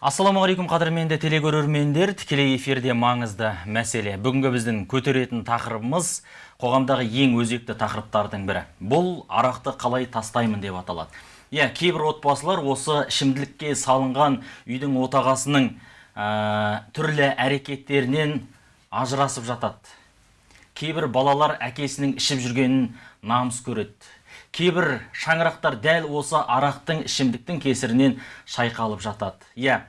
ассалаумағалейкум қадірменді телекөрермендер. Тікелей эфирде маңызды мәселе. Бүгінгі біздің көтеретін тақырыбымыз қоғамдағы ең өзекті тақырыптардың бірі. Бұл арақты қалай тастаймын деп аталады. Иә кейбір отбасылар осы ішімділікке салынған үйдің отағасының ә, түрлі әрекеттерінен ажырасып жатады. Кейбір балалар әкесінің ішіп жүргенін намыс көреді. Кейбір шаңырақтар дәл осы арақтың ішімдіктің кесірінен шайқалып жатады. Иә.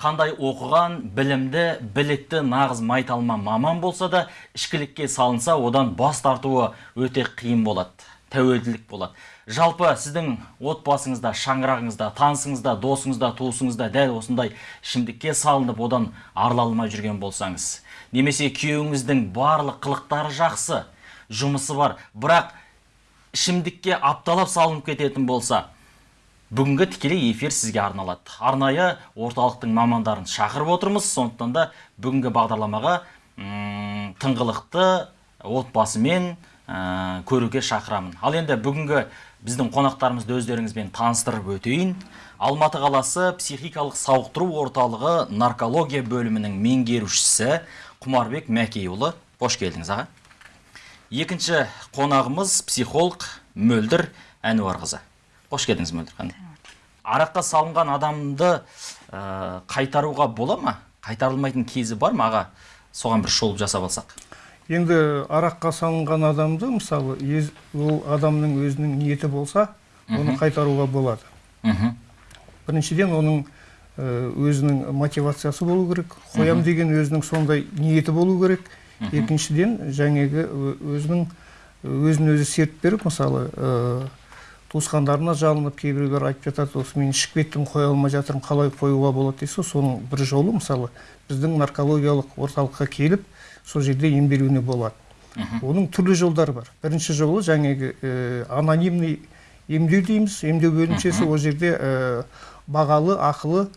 Қандай оқыған білімді білікті нағыз майталма маман болса да ішкілікке салынса одан бас тартуы өте қиын болады тәуелділік болады. Жалпы сіздің отбасыңызда шаңырағыңызда танысыңызда досыңызда туысыңызда дәл осындай ішімдікке салынып одан арыла алмай жүрген болсаңыз немесе күйеуіңіздің барлық қылықтары жақсы жұмысы бар бірақ ішімдікке апталап салынып кететін болса бүгінгі тікелей эфир сізге арналады. Арнайы орталықтың мамандарын шақырып отырмыз. Сондықтан да бүгінгі бағдарламаға тыңғылықты отбасымен ә, көруге шақырамын. Ал енді бүгінгі біздің қонақтарымызды өздеріңізбен таныстырып өтейін. Алматы қаласы психикалық сауықтыру орталығы наркология бөлімінің меңгерушісі құмарбек мәкейұлы. Қош келдіңіз аға. Екінші қонағымыз психолог мөлдір әнуарқызы. Қош келдіңіз мөлдір ханым. Араққа салынған адамды ә, қайтаруға бола ма? Қайтарылмайтын кезі бар ма? Аға соған бір шолып жасап алсақ. Енді араққа салынған адамды мысалы ол адамның өзінің ниеті болса оны қайтаруға болады. Үху. біріншіден оның өзінің мотивациясы болу керек қоям деген өзінің сондай ниеті болу керек. Екіншіден жаңегі өзінің өзін өзі серт беріп мысалы ә, туысқандарына жалынып кейбіреулер айтып жатады осы мен ішіп кеттім қоя алмай жатырмын қалай қоюға болады? дейсіз соның бір жолы мысалы біздің наркологиялық орталыққа келіп сол жерде емделуіне болады. Оның түрлі жолдары бар. Бірінші жолы жаңағы ә, анонимный емдеу дейміз. Емдеу бөлімшесі ол жерде ә, бағалы ақылы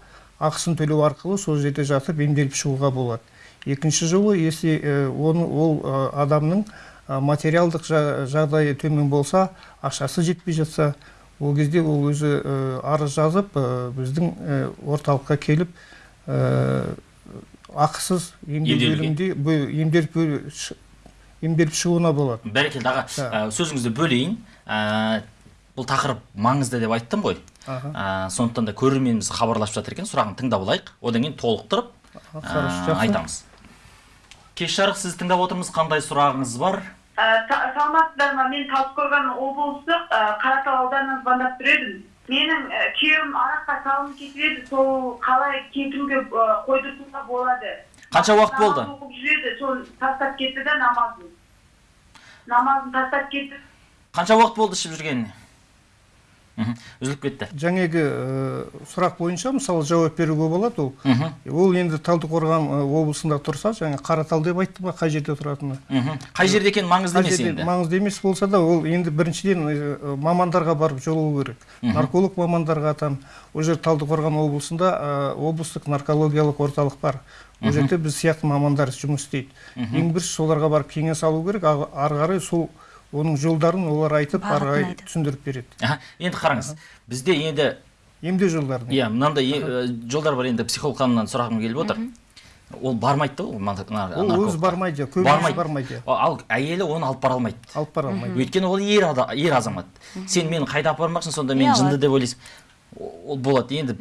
ақысын төлеу арқылы сол жерде жатып емделіп шығуға болады. Екінші жолы если оны ол адамның материалдық жағдайы төмен болса ақшасы жетпей жатса ол кезде ол өзі арыз жазып біздің орталыққа келіп ақысыз емделіп емделіп шығуына болады. Бәрекелді аға сөзіңізді бөлейін. Бұл тақырып маңызды деп айттым ғой. Сондықтан да көрерменіміз хабарласып жатыр екен сұрағын тыңдап алайық. Одан кейін толықтырып айтамыз. Кеш жарық сізді тыңдап отырмыз. Қандай сұрағыңыз бар? Саламатсыздар ма мен талдықорған облыстық қаратал ауданынан звондап тұр едім менің күйеуім араққа салынып кетіп еді. Сол қалай кетіруге қойдыртуға болады. Қанша уақыт болды? оқып жүреді. Соны тастап кетті да намазын. Намазын тастап кетті. Қанша уақыт болды ішіп жүргеніне? Үзіліп кетті. Жаңегі сұрақ бойынша мысалы жауап беруге болады ол. Ол енді талдықорған облысында тұрса жаңа қаратал деп айтты ма қай жерде тұратыны қай жерде екені маңызды емес енді? маңызды емес болса да ол енді біріншіден мамандарға барып жолығу керек. Нарколог мамандарға там ол жер талдықорған облысында облыстық наркологиялық орталық бар. Ол жерде біз сияқты мамандар жұмыс істейді. Ең бірінші соларға барып кеңес алу керек ары қарай сол оның жолдарын олар айтып ары қарай түсіндіріп береді. Енді қараңыз бізде енді емдеу жолдарын иә мынандай жолдар бар енді психолог ханымнан сұрағым келіп отыр. Ол бармайды да ол ол өзі бармайды көбінесе бармайды. ал әйелі оны алып бара алмайды. Алып бара алмайды. Өйткені ол ер, ер азамат. Сен мені қайда апарып бармақсың сонда мен жынды деп ойлайсың. Ол болады. Енді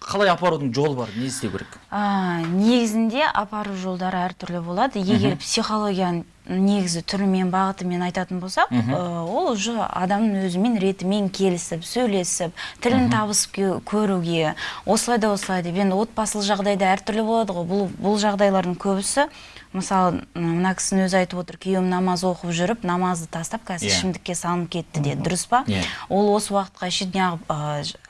қалай апарудың жолы бар? Не істеу керек? Негізінде апару жолдары әртүрлі болады. Егер психологияның негізі түрімен бағытымен айтатын болсақ ол уже адамның өзімен ретімен келісіп сөйлесіп тілін табысып көруге осылай да осылай деп. Енді отбасылық жағдайда әртүрлі болады ғой. Бұл, бұл жағдайлардың көбісі мысалы мына кісінің өзі айтып отыр күйеуім намаз оқып жүріп намазды тастап қазір ішімдікке салынып кетті деді. Дұрыс па? Ол осы уақытқа шейін неғып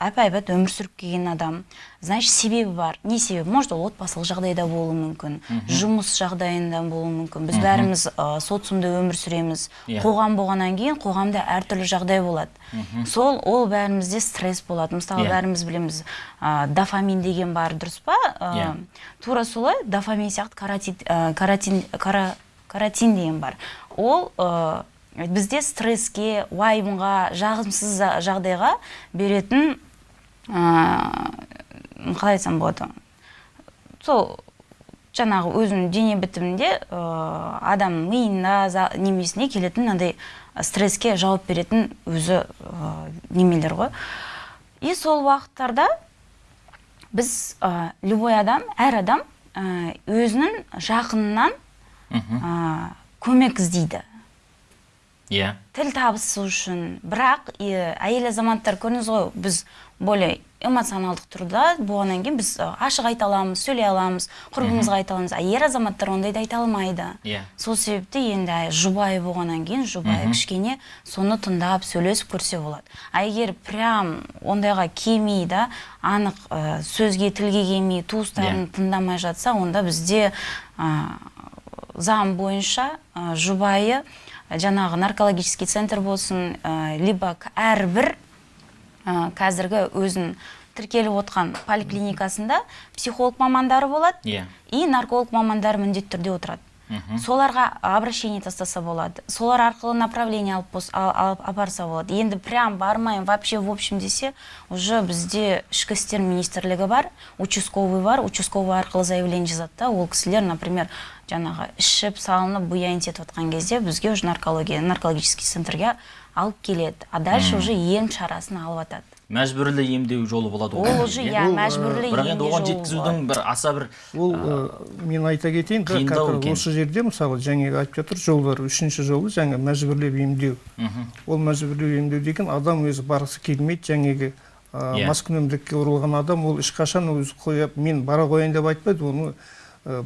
әп әйбат өмір сүріп келген адам. Значит себебі бар. Не себебі может ол отбасылық жағдайда болуы мүмкін жұмыс жағдайында болуы мүмкін. Біз бәріміз социумда өмір сүреміз. Қоғам болғаннан кейін қоғамда әртүрлі жағдай болады. Сол ол бәрімізде стресс болады. Мысалы бәріміз білеміз дофамин деген бар дұрыс па? Тура солай дофамин сияқты каратин каратин деген бар. Ол бізде стресске уайымға жағымсыз жағдайға беретін қалай айтсам болады. Сол жаңағы өзінің дене бітімінде ә, адам миына за- немесіне келетін мынандай стресске жауап беретін өзі ә, немелер ғой. И сол уақыттарда біз ә, любой адам әр адам ә, өзінің жақынынан ә, көмек іздейді. Иә. Тіл табысу үшін. Бірақ и, әйел азаматтар көрдіңіз ғой біз более эмоционалдық тұрда болғаннан кейін біз ә, ашық айта аламыз сөйлей аламыз құрбымызға айта аламыз. А ер азаматтар ондайды айта алмайды. Иә. сол себепті енді жұбайы болғаннан кейін жұбайы кішкене соны тыңдап сөйлесіп көрсе болады а егер прям ондайға келмей да анық ә, сөзге тілге келмей туыстарын Иә. тыңдамай жатса онда бізде ә, заң бойынша ә, жұбайы жаңағы наркологический центр болсын ә, либо әрбір қазіргі өзін тіркеліп отқан поликлиникасында психолог мамандары болады Иә. и нарколог мамандары міндетті түрде отырады. Соларға обращение тастаса болады солар арқылы направление алып, ал- алып апарса болады. Енді прям бармайын вообще в общем десе уже бізде ішкі істер министрлігі бар участковый бар. Участковый арқылы заявление жазады да. Ол кісілер например жаңағы ішіп салынып буяйын етіп жатқан кезде бізге уже наркология наркологический центрге алып келеді. А дальше уже ем шарасын алып жатады мәжбүрлі емдеу жолы болады ол уже иә. Ол, ә, мәжбүрлі бірақ енді оған жеткізудің бір аса бір ол мен айта кетейін осы жерде мысалы жаңағы айтып жатыр жолдар үшінші жолы жаңа мәжбүрлеп емдеу. Ол мәжбүрлеп емдеу деген адам өзі барғысы келмейді жаңағы Иә. маскүнемдікке ұрылған адам ол ешқашан өзі қояп мен бара қояйын деп айтпайды оны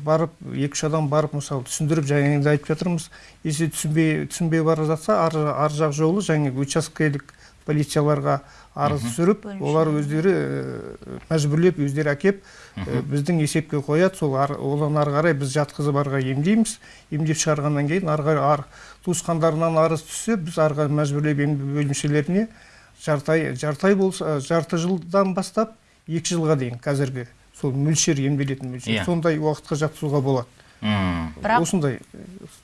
барып екі үш адам барып мысалы түсіндіріп жаңағыда айтып жатырмыз. Если түсінбей түсінбей бара жатса ар, ар жақ жолы жаңағы учаскелік полицияларға арыз түсіріп олар өздері ә, мәжбүрлеп өздері әкеп ә, біздің есепке қояды. Сол ар, одан ары қарай біз жатқызып ары қарай емдейміз. Емдеп шығарғаннан кейін ары қарай ар, туысқандарынан арыз түссе біз ары қарай мәжбүрлеп емдеу бөлімшелеріне жарты ай жарты ай болса жарты жылдан бастап екі жылға дейін қазіргі. Сол мөлшер емделетін мөлшер. Иә. сондай уақытқа жатқызуға болады. Мм. бірақ осындай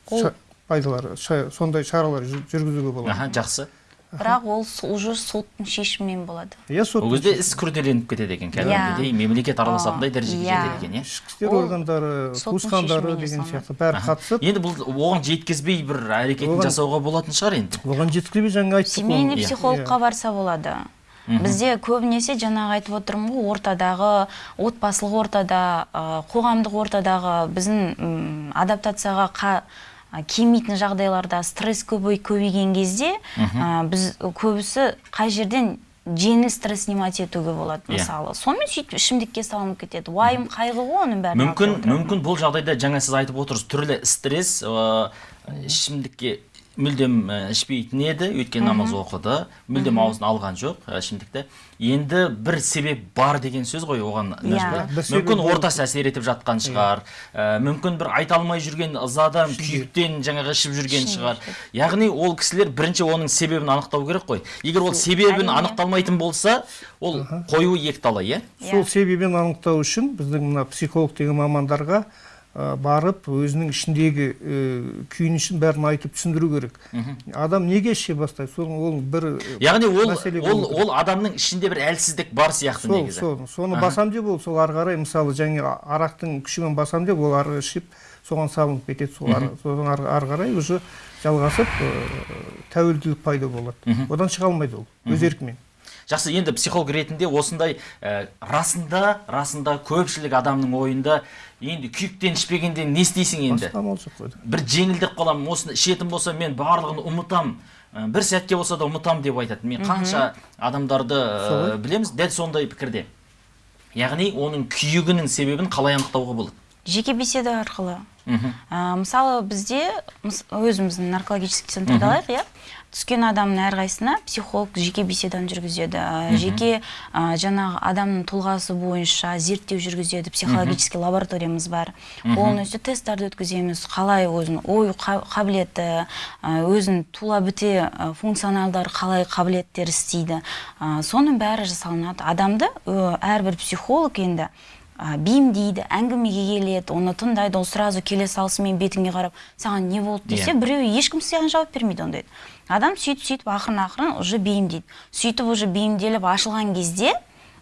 ол- ша- пайдалар ша- сондай шаралар жүр- жүргізуге болады. Аха жақсы. Бірақ ол уже соттың шешімімен болады. Иә сот ол кезде іс күрделеніп кетеді екен кәдімгідей. Мемлекет араласатындай дәрежеге иә. жетеді екен иә. ішкі істер органдары туысқандары деген сияқты бәрі қатысып. Енді бұл оған жеткізбей бір әрекетін жасауға болатын шығар енді. оған жеткізбей жаңа айттық семейный. Иә. психологқа барса болады. Бізде көбінесе жаңағы айтып отырмын ғой ортадағы отбасылық ортада қоғамдық ортадағы біздің адаптацияға қа, келмейтін жағдайларда стресс көбей көбейген кезде ә, біз көбісі қай жерден жеңіл стресс снимать етуге болады Иә. мысалы. Сонымен сөйтіп ішімдікке салынып кетеді. Уайым қайғы ғой оның алып мүмкін мүмкін бұл жағдайда жаңа сіз айтып отырсыз түрлі стресс ішімдікке мүлдем ә, ішпейтін еді өйткені намаз оқыды. Мүлдем аузына алған жоқ. Ішімдікті енді бір себеп бар деген сөз ғой оған Иә. мүмкін ортасы әсер етіп жатқан шығар. Ә, мүмкін бір айта алмай жүрген ызадан күйіктен жаңағы ішіп жүрген шығар. яғни ол кісілер бірінші оның себебін анықтау керек қой. Егер ол себебін анықталмайтын болса ол қоюы екіталай иә. Сол себебін анықтау үшін біздің мына психолог деген мамандарға барып өзінің ішіндегі ә, күйінішін бәрін айтып түсіндіру керек. Адам неге іше бастайды? Сол ол бір ә, яғни ол ол ол адамның ішінде бір әлсіздік бар сияқты сол негізі. сол. Соны басам деп ол сол ары қарай мысалы және арақтың күшімен басам деп ол ары ішіп соған салынып кетеді. Сол содан ары қарай уже жалғасып ә, тәуелділік пайда болады. Одан шыға алмайды ол өз еркімен. Жақсы енді психолог ретінде осындай ә, расында расында көпшілік адамның ойында енді күйіктен ішпегенде не істейсің енді? Бір жеңілдеп қаламын осыны ішетін болсам мен барлығын ұмытам. Ә, бір сәтке болса да ұмытам деп айтады. Мен қанша адамдарды ә, білеміз дәл сондай пікірде. Яғни оның күйігінің себебін қалай анықтауға болады? Жеке беседа арқылы. Мхм Ә, мысалы бізде мыс- өзіміздің наркологический центрді алайық иә? Түскен адамның әрқайсысына психолог жеке беседаны жүргізеді. Жеке ә, жаңағы адамның тұлғасы бойынша зерттеу жүргізеді. Психологический лабораториямыз бар. Полностью тесттарды өткіземіз. Қалай өзінің ой қа- қабілеті өзінің тула біте функционалдары қалай қабілеттері істейді. Соның бәрі жасалынады. Адамды әрбір психолог енді бейімдейді әңгімеге келеді оны тыңдайды ол сразу келе салысымен бетіңе қарап саған не болды десе Иә. біреу ешкім саған жауап бермейді ондайды адам сөйтіп сөйтіп ақырын ақырын уже бейімдейді сөйтіп уже бейімделіп ашылған кезде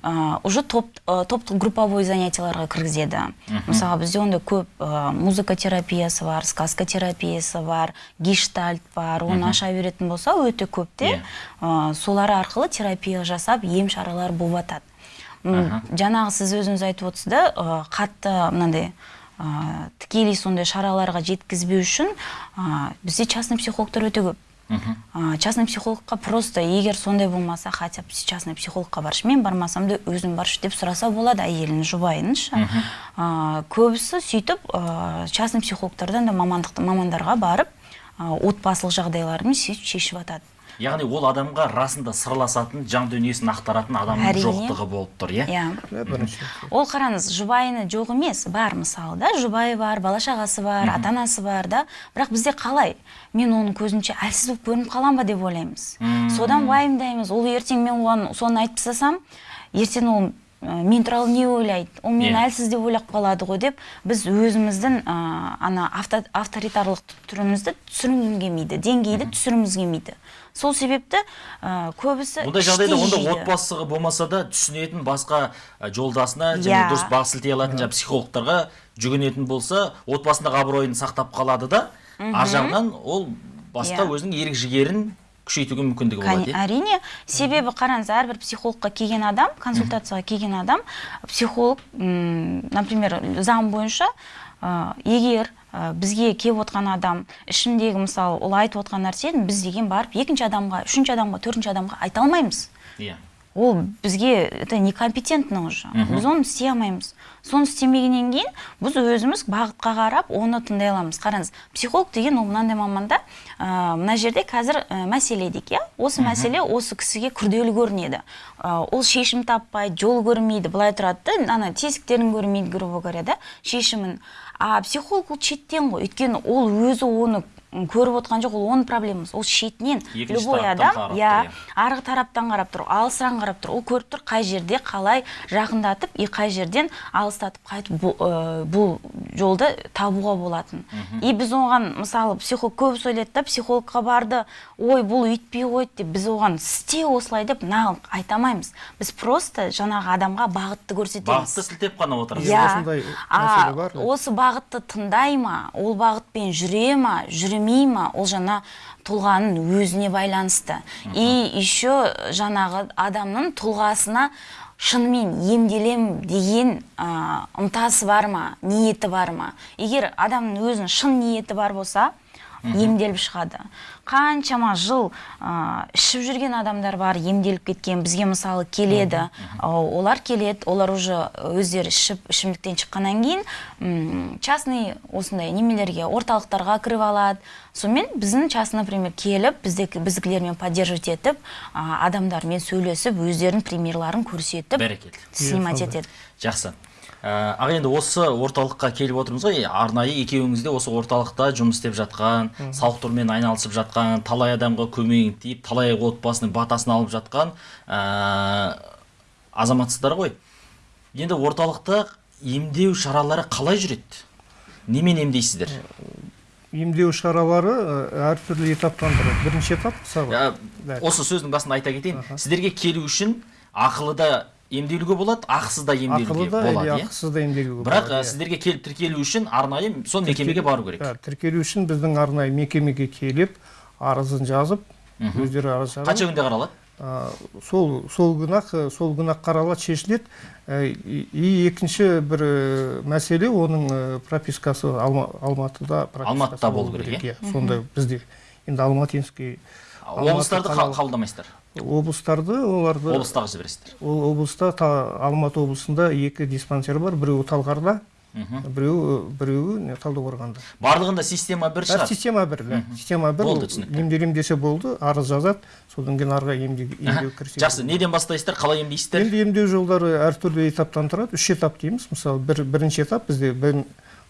а, уже топ топтық групповой занятияларға кіргізеді. Мысалы бізде ондай көп а, музыка терапиясы бар сказка терапиясы бар гештальт бар оны аша беретін болса өте көп те Иә. а, солар арқылы терапия жасап ем шаралар болып жатады Жаңағы сіз өзіңіз айтып отырсыз да ә, қатты мынандай ә, тікелей сондай шараларға жеткізбеу үшін ә, бізде частный психологтар өте көп. Ә, частный психологқа просто егер сондай болмаса хотя бы частный психологқа баршы мен бармасам да өзің баршы деп сұраса болады әйелін жұбайыншы ә, көбісі сөйтіп ә, частный психологтардан да мамандық мамандарға барып ә, отбасылық жағдайларын сөйтіп шешіп жатады яғни ол адамға расында сырласатын жан дүниесін ақтаратын адамның Әрине. жоқтығы болып тұр иә? Иә. Бірінші ол қараңыз жұбайыны жоқ емес бар мысалы да жұбайы бар бала шағасы бар ата анасы бар да. Бірақ бізде қалай? Мен оның көзінше әлсіз болып көрініп қалам ба? деп ойлаймыз. Содан уайымдаймыз. Ол ертең мен оған соны айтып тастасам ертең ол мен туралы не ойлайды? Ол мені Иә. әлсіз деп ойлап қалады ғой деп біз өзіміздің ә, ана авто, авторитарлық түрімізді түсіргіміз келмейді деңгейді түсіргіміз келмейді. Сол себепті ә, көбісі ондай жағдайда онда жейді. отбасы болмаса да түсінетін басқа жолдасына және Иә. дұрыс бағ сілтей алатын жаңағы психологтарға жүгінетін болса отбасындағы абыройын сақтап қалады да ар жағынан ол басқа Иә. өзінің ерік жігерін күшейтуге мүмкіндігі болады иә әрине себебі қараңыз әрбір психологқа келген адам консультацияға келген адам психолог м, например заң бойынша егер ә, бізге келіп отқан адам ішіндегі мысалы ол айтып отқан нәрсені біз деген барып екінші адамға үшінші адамға төртінші адамға айта алмаймыз. Иә. Ол бізге это некомпетентно уже. Біз оны істей алмаймыз. Соны істемегеннен кейін біз өзіміз бағытқа қарап оны тыңдай аламыз. Қараңыз психолог деген ол мынандай маманда ә, мына жерде қазір ә, мәселе дейік иә? Осы мәселе осы кісіге күрделі көрінеді. Ә, ол шешім таппайды жол көрмейді былай тұрады да ана тесіктерін көрмейді грубо говоря да шешімін. А психолог ол шеттен ғой. Өйткені ол өзі оны көріп отқан жоқ ол оның проблемасы. Ол шетінен любой адам иә иә. арғы тараптан қарап тұр алысыран қарап тұр. Ол көріп тұр қай жерде қалай жақындатып и қай жерден алыстатып қайтып бұл, ә, бұл жолды табуға болатын. И біз оған мысалы психолог көбісі ойлайды да психологқа барды. Ой бұл өйтпей қойды деп біз оған істе осылай деп нағып айта алмаймыз. Біз просто жаңағы адамға бағытты көрсетеміз. Бағытты сілтеп қана отырасыз Иә. иә. осы бағытты тыңдай ма? Ол бағытпен жүре ма? Жүрмей ма ол жаңа тұлғаның өзіне байланысты? И еще жаңағы адамның тұлғасына шынымен емделем деген ә, ынтасы бар ма ниеті бар ма? егер адамның өзінің шын ниеті бар болса емделіп шығады. Қаншама жыл ә, ішіп жүрген адамдар бар емделіп кеткен бізге мысалы келеді. Ә, олар келеді олар уже өздері ішіп ішімдіктен шыққаннан кейін м, частный осындай немелерге орталықтарға кіріп алады. Сонымен біздің частный например келіп бізде біздікілермен поддерживать етіп ә, адамдармен сөйлесіп өздерінің примерларын көрсетіп бәрекелді. снимать етеді. Жақсы. Ә, енді осы орталыққа келіп отырмыз ғой. Арнайы екеуіңіз де осы орталықта жұмыс істеп жатқан сауықтырумен айналысып жатқан талай адамға көмегің тиіп талай отбасының батасын алып жатқан ә, азаматсыздар ғой. Енді орталықта емдеу шаралары қалай жүреді? Немен емдейсіздер? Емдеу шаралары ә, әртүрлі этаптан тұрады бірінші этап мысалы Ә, Да. осы сөздің басында айта кетейін. Сіздерге келу үшін ақылыда емделуге болады ақысыз да емделуге да болады иә. ақысыз да емделуге бірақ болады, иә. сіздерге келіп тіркелу үшін арнайы сол мекемеге бару керек. Ә, тіркелу үшін біздің арнайы мекемеге келіп арызын жазып өздері арыз жазып қанша күнде қаралады? ә, сол сол күні ақ сол күні ақ қаралады шешіледі. Ә, и екінші бір ә, мәселе оның ә, пропискасы Алма- алматыда пропискасы Алматыда болу керек, иә. сондай бізде енді алматинский облыстарды қабылдамайсыздар? Облыстарды оларды облыстағы жібересіздер. ол облыста та- алматы облысында екі диспансер бар біреуі талғарда біреуі біреуі талдықорғанда. Барлығында система бір шығар. система бір да. Система бір Болды, ол түсінікті. емделем десе болды арыз жазады содан кейін ары қарай емдеу кіріседі жақсы. Неден бастайсыздар? Қалай емдейсіздер? Енді емдеу жолдары әртүрлі этаптан тұрады. Үш этап дейміз. Мысалы бір, бірінші этап бізде бір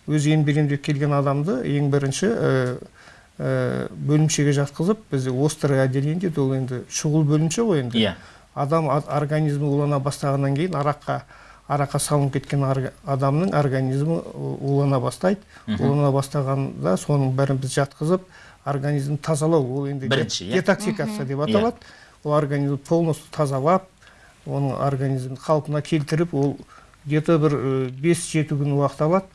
өзі емделем деп келген адамды ең бірінші бөлімшеге жатқызып бізде острое отделение дейді ол енді шұғыл бөлімше ғой енді. Иә. Адам организмі улана бастағаннан кейін араққа араққа салынып кеткен адамның организмі улана бастайды. Улана бастағанда соның бәрін біз жатқызып организмді тазалау. Ол енді Бірінші, иә? детоксикация деп аталады. Ол организмді полностью тазалап оның организмін қалпына келтіріп ол где то бір э, бес жеті күн уақыт алады.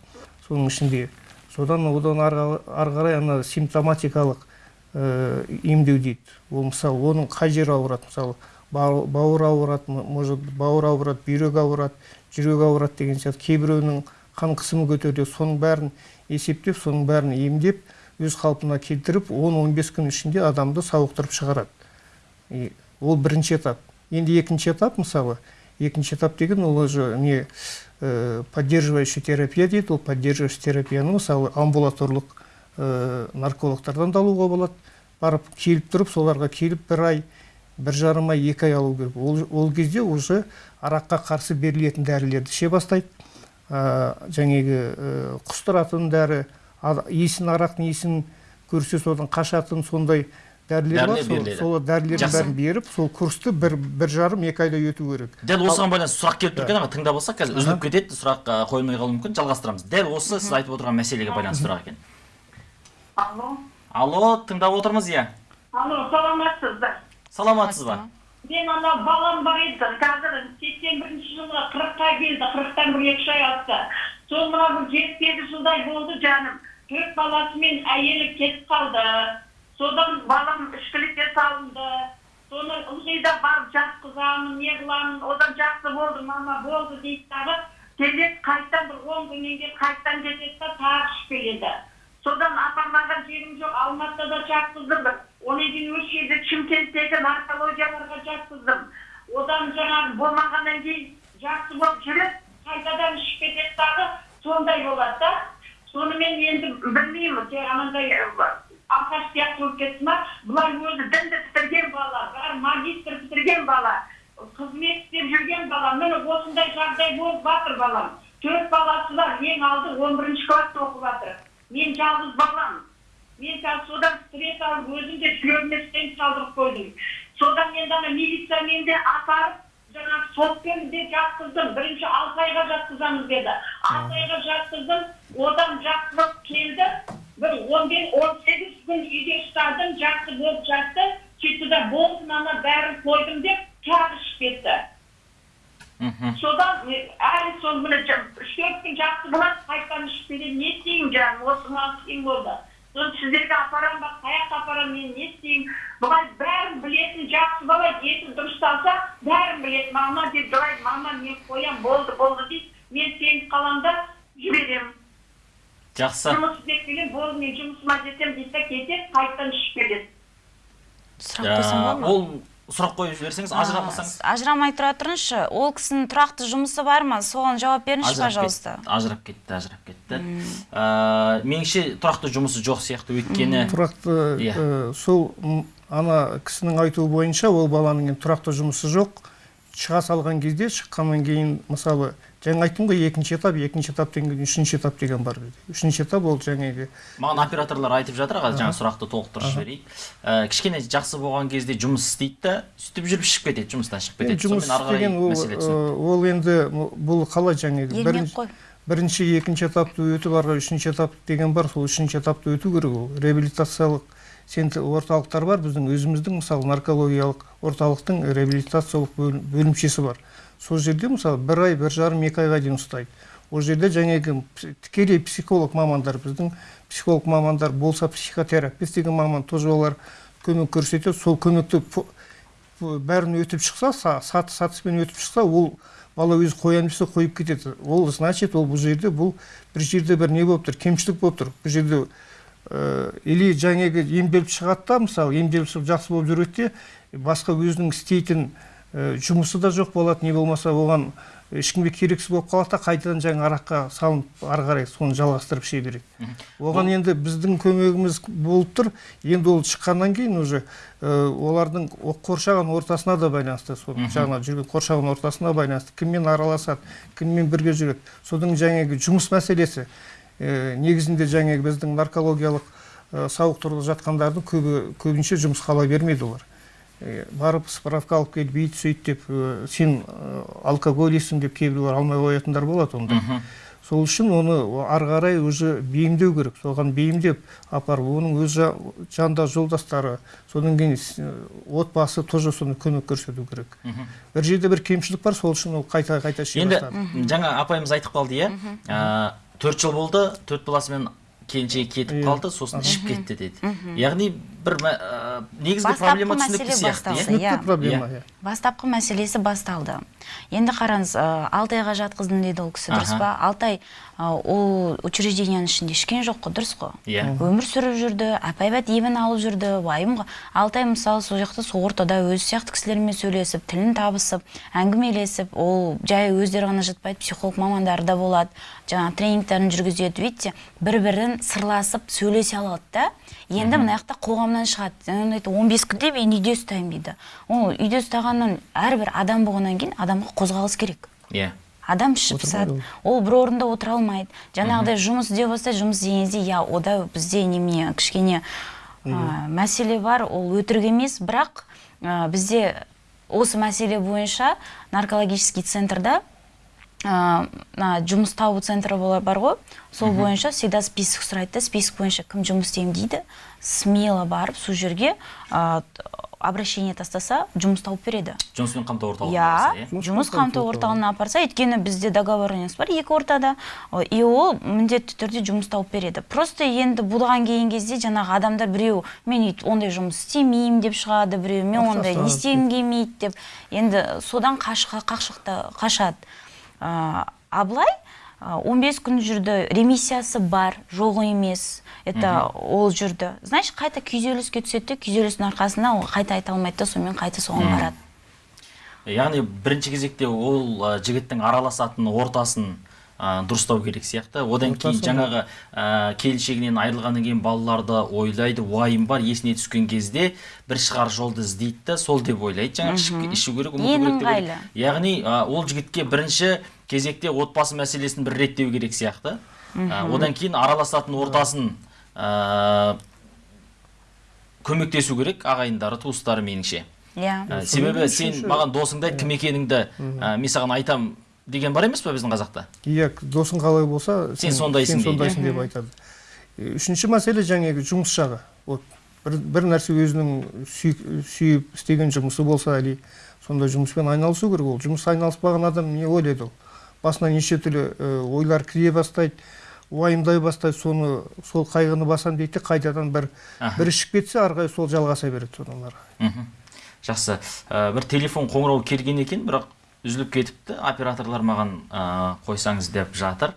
Соның ішінде содан одан ары қарай ана симптоматикалық э, емдеу дейді. Ол мысалы оның қай жері ауырады? Мысалы бау- бауыр ауырады может бауыр ауырады бүйрек ауырады жүрек ауырады деген сияқты. Кейбіреуінің қан қысымы көтеріледі. Соның бәрін есептеп соның бәрін емдеп өз қалпына келтіріп 10-15 күн ішінде адамды сауықтырып шығарады. Ол бірінші этап. Енді екінші этап мысалы екінші этап деген ол уже не поддерживающий терапия дейді ол поддерживающий терапияны мысалы амбулаторлық э, наркологтардан да алуға болады барып келіп тұрып соларға келіп бір ай бір жарым ай екі ай алу керек. Ол, ол кезде уже араққа қарсы берілетін дәрілерді іше бастайды ә, жаңағы ә, құстыратын дәрі иісін арақтың иісін көрсе содан қашатын сондай дәрілер бар сол, сол дәрілердің бәрін беріп сол курсты бір, бір жарым екі айда өту керек дәл осыған байланысты сұрақ келіп тұр екен аға тыңдап алсақ қазір үзіліп кетеді сұрақ қойылмай қалуы мүмкін жалғастырамыз дәл осы сіз айтып отырған мәселеге байланысты сұрақ екен алло алло тыңдап отырмыз иә алло саламатсыздар саламатсыз ба мен ана балам бар еді қазір сексен бірінші жылы қырыққа келді қырықтан бір екі үш ай асты сол мына бір жеті сегіз жылдай болды жаным төрт баласымен әйелі кетіп қалды содан балам ішкілікке салынды соны ылғи да барып жатқызамын не қыламын одан жақсы болды мама болды дейді дағы келеді қайтадан бір он күннен кейін қайтадан кетеді да тағы ішіп келеді. Содан апармаған жерім жоқ алматыда жатқыздым одан кейін осы жерде шымкенттегі наркологияларға жатқыздым. Одан жаңағы болмағаннан кейін жақсы болып жүреді қайтадан ішіп кетеді дағы сондай болады да. Сонымен енді білмеймін анандай алқаш сияқты болып кетті ма? Бұлар өзі дінді бітірген бала бәрі магистр бітірген бала қызмет істеп жүрген бала. Міне осындай жағдай болып жатыр балам. Төрт баласы бар ең алды он бірінші класста оқып жатыр мен жалғыз балам. Мен қазір содан стресс алып өзім де жүрегіме стенд салдырып қойдым. Содан енді ана милициямен де апарып жаңағы сотпен де жатқыздым. Бірінші алты айға жатқызамыз деді. Алты айға жатқыздым. Одан жақсы болып келді. Бір он бес он сегіз күн үйде ұстадым жақсы болып жатты. Сөйтті да болды мана бәрін қойдым деп тағы ішіп кетті. Мхм. Содан әлі сол міне үш төрт күн жақсы болады қайтадан ішіп келеді не істеймін жаным осы маған қиын болды. Соны сіздерге апарамын ба қай жаққа апарамын мен не істеймін? Бұлай бәрін білетін жақсы бала еті дұрысталса бәрін біледі мама деп жылайды мама мен қоямын болды болды дейді. Мен сеніп қаламын да жіберемін жақсы. Жұмыс істеп болды мен жұмысыма жетемін дейді да кетеді қайтадан ішіп келеді. Сұрақ қойсам Ә, болады ма? ол сұрақ қойып жіберсеңіз ажыратпасаңыз А, ажырамай тұра тұрыңызшы. Ол кісінің тұрақты жұмысы бар ма? Соған жауап беріңізші пожалуйста ажырап кетті ажырап кетті. Ә, меніңше тұрақты жұмысы жоқ сияқты өйткені. Тұрақты Иә. э, сол ана кісінің айтуы бойынша ол баланың енді тұрақты жұмысы жоқ. Шыға салған кезде шыққаннан кейін мысалы жаңа айттым ғой екінші этап екінші этаптан кейін үшінші этап деген бар бізде. Үшінші этап ол жаңағы маған операторлар айтып жатыр аға жаңа сұрақты толықтырып жіберейік Ә, кішкене жақсы болған кезде жұмыс істейді да сөйтіп жүріп шығып кетеді жұмыстан шығып кетеді. Жұмыс деген ол, э, ол енді бұл қалай жаңағы бірінші бірінші екінші этапты өтіп ары қарай үшінші этап деген бар сол үшінші этапты өту керек ол. Реабилитациялық орталықтар бар. Біздің өзіміздің мысалы наркологиялық орталықтың реабилитациялық бөлім- бөлімшесі бар. Сол жерде мысалы бір ай бір жарым екі айға дейін ұстайды. Ол жерде жаңағы тікелей психолог мамандар біздің психолог мамандар болса психотерапевт деген маман тоже олар көмек көрсетеді. Сол көмекті бәрін өтіп шықса са- саты сатыспен өтіп шықса ол бала өзі қоямын десе қойып кетеді. Ол значит ол бұл жерде бұл бір жерде бір не болып тұр кемшілік болып тұр. Бұл жерде или жаңағы емделіп шығады да мысалы емделіп шығып жақсы болып жүреді де басқа өзінің істейтін ә, жұмысы да жоқ болады не болмаса оған ешкімге керексіз болып қалады да қайтадан жаңа араққа салынып ары қарай соны жалғастырып іше береді. Оған енді біздің көмегіміз болып тұр. Енді ол шыққаннан кейін уже ә, олардың қоршаған ортасына да байланысты сол жаңа жүрген қоршаған ортасына байланысты кіммен араласады кіммен бірге жүреді. Содан жаңағы жұмыс мәселесі. Негізінде жаңағы біздің наркологиялық сауықтырылып жатқандардың көбі көбінше жұмысқа ала бермейді олар. Барып справка алып келіп бүйт сөйт деп сен алкоголистсің деп кейбіреулер алмай қоятындар болады онда. Сол үшін оны ары қарай уже бейімдеу керек. Соған бейімдеп апарып оның өз жа- жанындағы жолдастары содан кейін отбасы тоже соны көмек көрсету керек. Бір жерде бір кемшілік бар сол үшін ол қайта қайта енді жаңа апайымыз айтып қалды иә? Төрт жыл болды. Төрт баласымен келіншегі кетіп қалды. Сосын ішіп кетті деді. Яғни бір ә, негізгі проблема түсінікті сияқты иә? түсінікті иә. проблема Иә. иә. Бастапқы мәселесі басталды. Енді қараңыз ә, алты айға жатқыздым дейді ол кісі дұрыс па? Алты ай ә, ол учрежденияның ішінде ішкен жоқ қой дұрыс қой? Иә. өмір сүріп жүрді апайбат емін алып жүрді уайым ғой алты ай мысалы сол жақта сол ортада өзі сияқты кісілермен сөйлесіп тілін табысып әңгімелесіп ол жай өздері ғана жатпайды психолог мамандары да болады жаңағы тренингтерін жүргізеді видите? Бір бірін сырласып сөйлесе алады да енді мына жақта қоғамнан шығады. Айтты он бес күнде мен үйде ұстаймын дейді. Ол үйде ұстағаннан әрбір адам болғаннан кейін адамға қозғалыс керек. Иә. Адам ішіп пысады. ол бір орында отыра алмайды. Жаңағыдай жұмыс іздей бастайды жұмыс іздеген кезде иә ода бізде немене кішкене ә, мәселе бар ол өтірік емес бірақ ә, бізде осы мәселе бойынша наркологический центрда мына жұмыс табу центрі бар ғой. Сол бойынша всегда список сұрайды да. Список бойынша кім жұмыс істеймін дейді. Смело барып сол жерге ә, обращение тастаса жұмыс тауып береді. Жұмыспен қамту орталығы иә. болса, Жұмыс қамту орталығына апарса өйткені бізде договоренность бар екі ортада. О, и ол міндетті түрде жұмыс тауып береді. Просто енді бұған келген кезде жаңағы адамдар біреу мен үйт- ондай жұмыс істемеймін деп шығады біреу мен ондай не істегім келмейді деп. Енді содан қашқа қашықта қашады. А, а былай а, 15 күн жүрді ремиссиясы бар жоқ емес. Это ол жүрді. Значит қайта күйзеліске түседі де күйзелістің арқасында ол қайта айта алмайды да сонымен қайта соған барады. Яғни бірінші кезекте ол жігіттің араласатын ортасын ә, дұрыстау керек сияқты. Одан кейін жаңағы ә, келіншегінен айырылғаннан кейін балаларды ойлайды уайым бар есіне түскен кезде бір шығар жолды іздейді да сол деп ойлайды. Жаңағы ішу керек ұмыту керек деп ойлайды. яғни ә, ол жігітке бірінші кезекте отбасы мәселесін бір реттеу керек сияқты. Ә, одан кейін араласатын ортасын ә, көмектесу керек ағайындары туыстары меніңше. Иә. Ә, себебі сен маған досыңды айт кім екеніңді ә, мен саған айтам деген бар емес па біздің қазақта? Иә досың қалай болса Сен сондайсың сен сондайсың деп айтады. Үшінші мәселе жаңағы жұмыс жағы. Вот бір, бір нәрсе өзінің сүй- сүйіп істеген жұмысы болса или сондай жұмыспен айналысу керек. Ол жұмыс айналыспаған адам не ойлайды ол? Басына неше түрлі ойлар кіре бастайды уайымдай бастайды соны сол қайғыны басамын дейді де қайтадан бір Аха. бір ішіп кетсе ары қарай сол жалғаса береді содан ары жақсы. Ә, бір телефон қоңырау келген екен бірақ үзіліп кетіпті. Операторлар маған ә, қойсаңыз деп жатыр.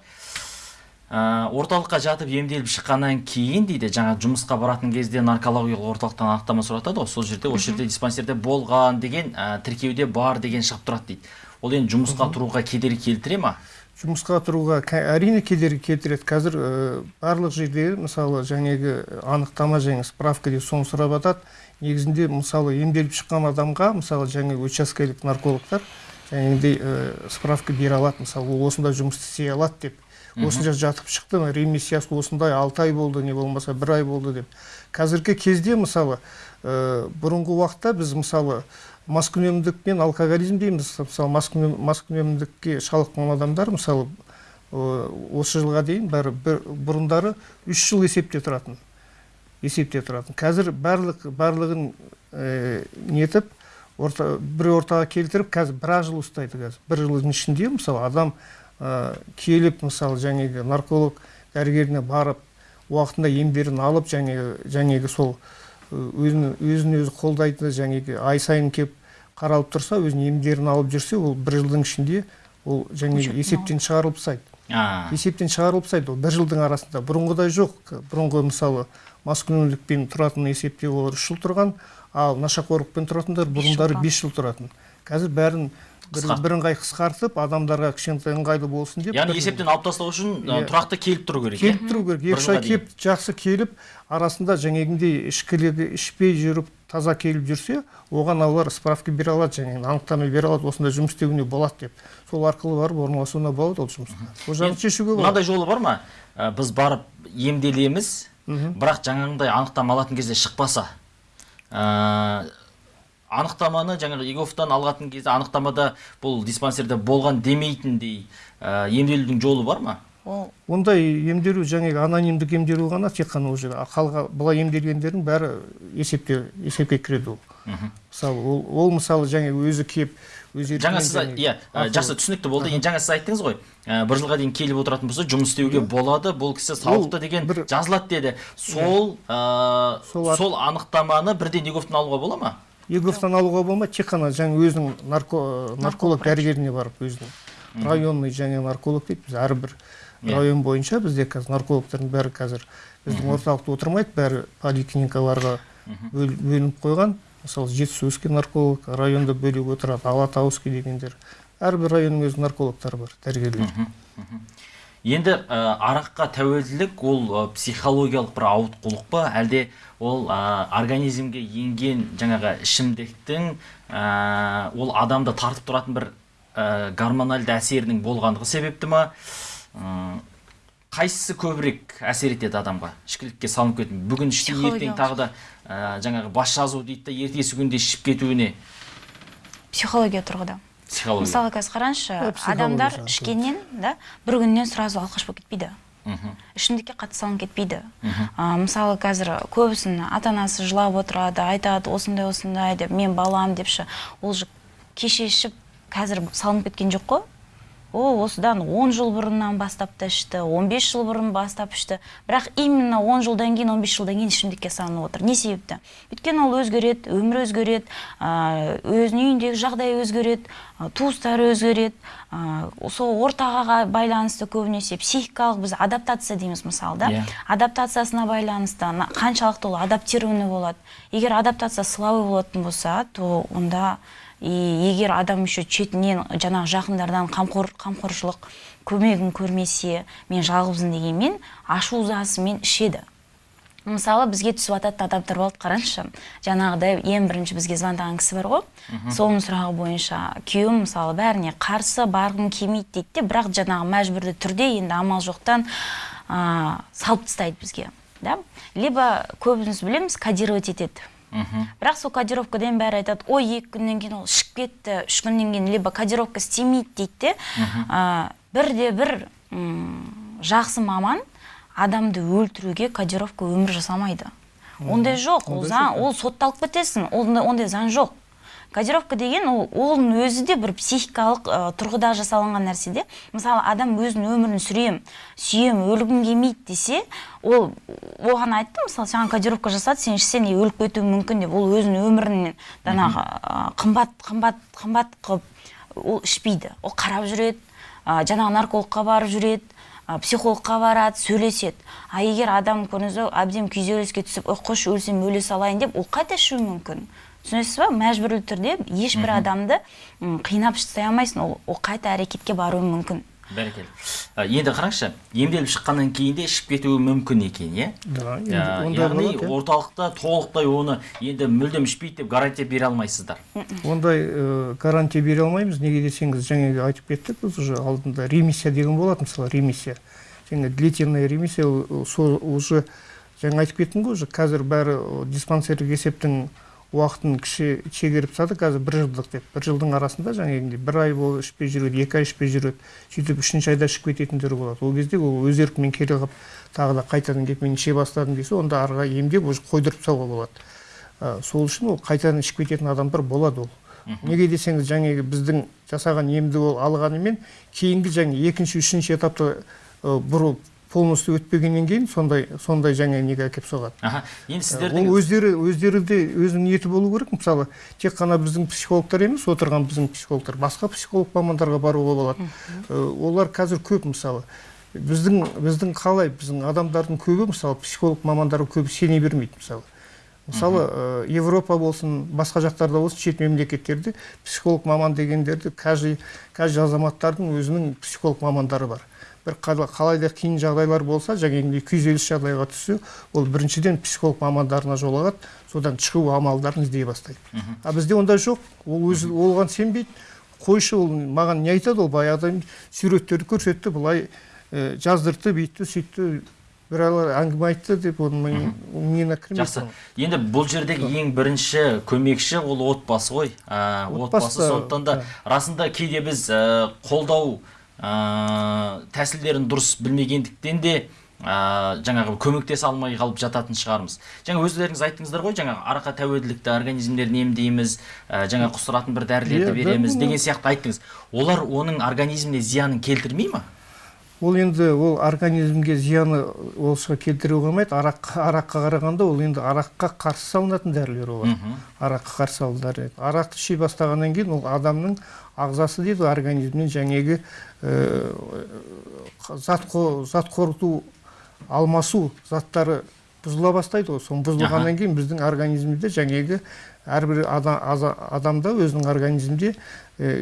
Ә, орталыққа жатып емделіп шыққаннан кейін дейді жаңа жұмысқа баратын кезде наркологиялық орталықтан анықтама сұратады ғой. Сол жерде осы жерде диспансерде болған деген ә, тіркеуде бар деген шығып тұрады дейді. Ол енді жұмысқа тұруға кедергі келтіре ма? Жұмысқа тұруға әрине кедергі келтіреді. Қазір ә, барлық жерде мысалы жаңағы анықтама және справка деп соны сұрап жатады негізінде мысалы емделіп шыққан адамға мысалы жаңағы учаскелік наркологтар жаңағыдай ә, справка бере алады. Мысалы ол осындай жұмыс істей алады деп. Осында жатып шықты ремиссиясы осындай алты ай болды не болмаса бір ай болды деп. Қазіргі кезде мысалы ә, бұрынғы уақытта біз мысалы маскүнемдік пен алкоголизм дейміз. Мысалы маскүнем- маскүнемдікке шалдыққан адамдар мысалы ә, осы жылға дейін бәрі бір, бұрындары үш жыл есепте тұратын. Есепте тұратын. Қазір барлық барлығын ә, нетіп орта, бір ортаға келтіріп қазір бір ақ жыл ұстайды қазір. Бір жылдың ішінде мысалы адам ә, келіп мысалы жаңағы нарколог дәрігеріне барып уақытында емдерін алып жаңағы жаңағы сол өзін өзін өзі қолдайтын жаңағы ай сайын келіп қаралып тұрса өзінің емдерін алып жүрсе ол бір жылдың ішінде ол жаңағы есептен шығарылып тастайды. Есептен шығарылып тастайды. Ол бір жылдың арасында бұрынғыдай жоқ. Бұрынғы мысалы маскүнемдікпен тұратын есепте олар үш жыл тұрған. Ал нашақорлықпен тұратындар бұрындары бес жыл тұратын. Қазір бәрін бір, бірыңғай қысқартып адамдарға кішкентай ыңғайлы болсын деп яғни есептен алып тастау үшін Иә. тұрақты келіп тұру керек келіп тұру керек. Екі үш ай келіп жақсы келіп арасында жаңағындай ішкілігі ішпей жүріп таза келіп жүрсе оған олар справка бере алады және анықтама бере алады осындай жұмыс істеуіне болады деп. Сол арқылы барып орналасуына болады ол жұмысқа ол жағын шешуге болады. мынандай жолы бар ма? Біз барып емделеміз бірақ жаңағындай анықтама алатын кезде шықпаса анықтаманы жаңағы егофтан алған кезде анықтамада бұл диспансерде болған демейтіндей ә, емделудің жолы бар ма? Ол ондай емделу жаңағы анонимдік емделу ғана тек қана уже қалға былай емделгендердің бәрі есепте есепке кіреді ол. Мысалы ол, ол мысалы жаңа өзі келіп жаңа сіз иә жақсы түсінікті болды. енді жаңа сіз айттыңыз ғой бір жылға дейін келіп отыратын болса жұмыс істеуге болады бұл кісі сауықты деген бір- жазылады деді. Сол ә, Сол сол анықтаманы бірден еговтан алуға бола ма? Еговтан алуға болмайды тек қана жаңа өзінің нарко, нарколог дәрігеріне барып өзінің районный және нарколог дейді. Біз әрбір Иә. район бойынша бізде қазір наркологтардың бәрі қазір біздің орталықта отырмайды. Бәрі поликлиникаларға бөл- бөлініп қойған. Мысалы жетісуский нарколог районда бөлек отырады алатауский дегендер. Әрбір районның өз наркологтары бар дәрігерлер. Енді ә, араққа тәуелділік ол ә, психологиялық бір ауытқулық па? Әлде ол ә, организмге енген жаңағы ішімдіктің ә, ол адамды тартып тұратын бір ә, гормональды әсерінің болғандығы себепті ма? Қайсысы көбірек әсер етеді адамға? Ішкілікке салынып кету. Бүгін ішті ертең тағы да ә, жаңағы бас жазу дейді да ертесі күнде ішіп кетуіне. Психология тұрғыда. Психология. Мысалы қазір қараңызшы адамдар ішкеннен да бір күннен сразу алқаш болып кетпейді. Мгм. ішімдікке қатты салынып кетпейді. А, мысалы қазір көбісінің ата анасы жылап отырады айтады осындай осындай деп мен балам депші. Ол же кеше ішіп қазір салынып кеткен жоқ қой. Ол осыдан 10 жыл бұрыннан бастап та ішті 15 жыл бұрын бастап ішті. Бірақ именно 10 жылдан кейін 15 жылдан кейін ішімдікке салынып отыр. Не себепті? Өйткені ол өзгереді өмір өзгереді өзінің үйіндегі жағдай өзгереді туыстары өзгереді сол ортаға байланысты көбінесе психикалық біз адаптация дейміз мысалы да. Иә. адаптациясына байланысты қаншалықты ол адаптированный болады. Егер адаптация слабый болатын болса то онда и егер адам еще шетінен жаңағы жақындардан қамқор қамқоршылық көмегін көрмесе мен жалғызбын дегенмен ашу ызасымен ішеді. Мысалы бізге түсіп жататын адамдар болды қараңызшы. Жаңағыдай ең бірінші бізге звондаған кісі бар ғой. Соның сұрағы бойынша күйеуім мысалы бәріне қарсы барғым келмейді дейді де бірақ жаңағы мәжбүрлі түрде енді амал жоқтан ә, салып тастайды бізге да? Либо көбіміз білеміз кодировать етеді. Бірақ сол кодировкадан бәрі айтады ой екі күннен кейін ол ішіп кетті үш күннен кейін либо кодировка істемейді дейді де ә, бірде бір м, жақсы маман адамды өлтіруге кодировка өмір жасамайды. Ондай жоқ ол заң ол сотталып кетесің ондай, ондай заң жоқ. Кодировка деген ол оның өзі де бір психикалық ә, тұрғыда жасалынған нәрсе де. Мысалы адам өзінің өмірін сүрем сүйем өлгім келмейді десе ол оған айтты мысалы саған кодировка жасады сен ішсең өліп кетуің мүмкін деп. Ол өзінің өмірінен жаңағы қымбат қымбат қымбат қылып ол ішпейді. Ол қарап жүреді ә, жаңағы наркологқа барып жүреді ә, психологқа барады сөйлеседі. А егер адам көрдіңіз ба әбден күйзеліске түсіп ой қойшы өлсем өле салайын деп ол қайта ішуі мүмкін. Түсінесіз ба? мәжбүрлі түрде ешбір адамды қинап тастай алмайсың. Ол, ол қайта әрекетке баруы мүмкін. Бәрекелді. Енді қараңызшы емделіп шыққаннан кейін де ішіп кетуі мүмкін екен иә? Яғни иә. орталықта толықтай оны енді мүлдем ішпейді деп гарантия бере алмайсыздар. Ондай ә, гарантия бере алмаймыз. Неге десеңіз жаңағы айтып кеттік біз уже алдында ремиссия деген болады мысалы ремиссия. Және длительная ремиссия ол сол уже жаңа айтып кеттім ғой уже қазір бәрі о, диспансерлік есептің уақытын кіші шегеріп тастады. Қазір бір жылдық деп. Бір жылдың арасында жаңағыдай бір ай бойы ішпей жүреді екі ай ішпей жүреді. Сөйтіп үшінші айда ішіп кететіндер болады. Ол кезде ол өз еркімен келе қалып тағы да қайтадан келіп мен іше бастадым десе онда ары қарай емдеп уже қойдырып тастауға болады. Ә, сол үшін ол қайтадан ішіп кететін адамдар болады ол. Неге десеңіз жаңағы біздің жасаған емді ол алғанымен кейінгі жаңа екінші үшінші этапта ә, бұрыл полностью өтпегеннен кейін сондай сондай жаңа неге әкеліп соғады. Аха енді сіздердің ол өздері өздері де өзінің ниеті болу керек. Мысалы тек қана біздің психологтар емес отырған біздің психологтар басқа психолог мамандарға баруға болады. Ә, олар қазір көп мысалы. Біздің біздің қалай біздің адамдардың көбі мысалы психолог мамандарға көбі сене бермейді мысалы. Мысалы ә, европа болсын басқа жақтарда болсын шет мемлекеттерде психолог маман дегендерді каждый каждый азаматтардың өзінің психолог мамандары бар. Бір қала- қалай да қиын жағдайлар болса жаңағындай күйзеліс жағдайға түссе ол біріншіден психолог мамандарына жолығады содан шығу амалдарын іздей бастайды. А бізде ондай жоқ. Ол өзі оған сенбейді. Қойшы ол маған не айтады ол баяғыда суреттерді көрсетті былай ә, жаздыртты бүйтті сөйтті бір әңгіме айтты деп оның миына кірмейді жақсы. енді бұл жердегі ең бірінші көмекші ол отбасы ғой. Ә, отбасы Отбасы, сондықтан да расында кейде біз ә, қолдау ә, тәсілдерін дұрыс білмегендіктен де ә, жаңағы көмектесе алмай қалып жататын шығармыз. Жаңа өздеріңіз айттыңыздар ғой жаңағы араққа тәуелділікті организмдерін емдейміз ә, жаңа құсыратын бір дәрілерді Иә, береміз деген сияқты айттыңыз. Олар оның организміне зиянын келтірмей ма? Ол енді ол организмге зияны олша келтіре қоймайды. Арақ араққа қарағанда ол енді араққа қарсы салынатын дәрілер олар. Араққа қарсы салынатын дәрілер арақты іше бастағаннан кейін ол адамның ағзасы дейді организмнен жаңағы ә, зат қо- зат қорыту алмасу заттары бұзыла бастайды ғой. Соны бұзылғаннан кейін біздің организмде жаңағы әрбір ада- аза- адамда өзінің организмде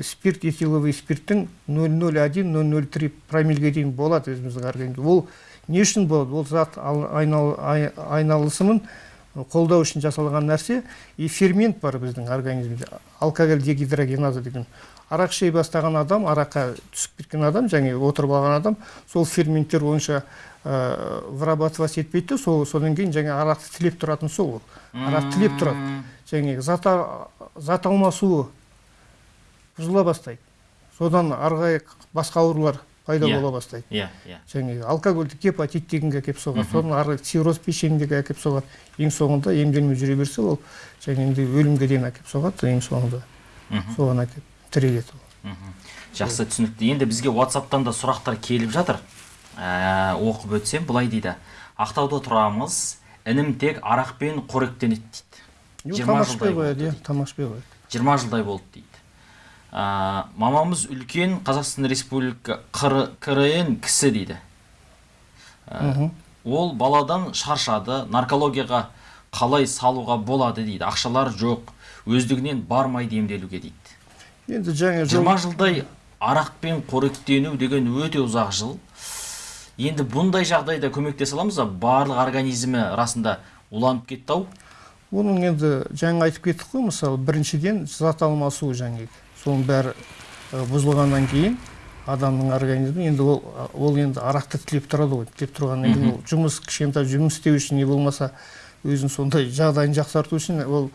спирт этиловый спирттің 001-003 промиллге дейін болады өзіміздің организмде ол не үшін болады? Ол зат ал- айнал- ай- айналысымын қолдау үшін жасалған нәрсе. И фермент бар біздің организмде. Алкоголь дегидрогеназа деген. Арақ іше бастаған адам араққа түсіп кеткен адам және отырып алған адам сол ферменттер бойынша ә, вырабатывать етпейді сол содан кейін жаңа арақты тілеп тұратын сол ол. Арақ тілеп тұрады. Жаңағы зат, зат алмасуы бұзыла бастайды. Содан ары қарай басқа аурулар пайда Иә. бола бастайды. Иә иә. Жаңағы алкогольдік гепатит дегенге әкеліп соғады. Содан ары қарай цирроз печеньеге әкеліп соғады. Ең соңында емделмей жүре берсе ол енді өлімге дейін әкеліп соғады ең соңында соған әкеліп тіреледі ол. Жақсы түсінікті. Енді бізге whatsappтан да сұрақтар келіп жатыр. Ә, оқып өтсем былай дейді. Ақтауда тұрамыз. Інім тек арақпен қоректенеді дейді Жоқ, 20 тамақ жылдай ішпей қояды болды иә дейді. тамақ ішпей қояды. Жиырма жылдай болды дейді. Ә, мамамыз үлкен қазақстан республика қр крн кісі дейді. Ә, ол баладан шаршады наркологияға қалай салуға болады дейді. Ақшалар жоқ өздігінен бармайды емделуге дейді. Енді жаңа жиырма жылдай арақпен қоректену деген өте ұзақ жыл. Енді бұндай жағдайда көмектесе аламыз ба? Барлық организмі расында уланып кетті ау? Оның енді жаңа айтып кеттік қой мысалы біріншіден зат алмасу жаңағы. Соның бәрі бұзылғаннан кейін адамның организмі енді ол ол енді арақты тілеп тұрады ғой тілеп тұрғаннан кейін ол жұмыс кішкентай жұмыс істеу үшін не болмаса өзінің сондай жағдайын жақсарту үшін ол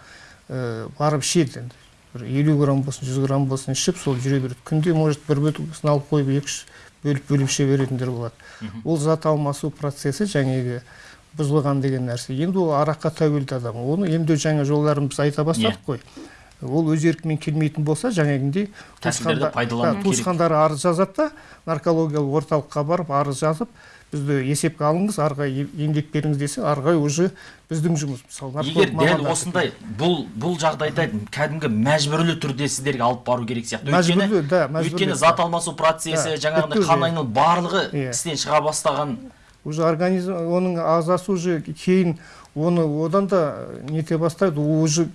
ә, барып ішеді енді. Бір елу грамм болсын жүз грамм болсын ішіп сол жүре береді. Күнде может бір бөтелкесін алып қойып екі үш бөліп бөліп іше беретіндер болады. Ол зат алмасу процесі жаңағы бұзылған деген нәрсе. Енді ол араққа тәуелді адам. Оны емдеу жаңа жолдарын біз айта бастадық қой. Ол өз еркімен келмейтін болса керек. туысқандары арыз жазады да наркологиялық орталыққа барып арыз жазып бізді есепке алыңыз ары қарай ем- емдеп беріңіз десе ары қарай уже біздің жұмыс. Мысалы егер дәл осындай бұл бұл жағдайда кәдімгі мәжбүрлі түрде сіздерге алып бару керек сияқты. Мәжбүрлі, да, мәжбүрлі, өйткені зат алмасу процесі Да, жаңағындай бүткіл, қан айналып барлығы Иә. істен шыға бастаған. Уже организм оның ағзасы уже кейін оны одан да нете бастайды. Уже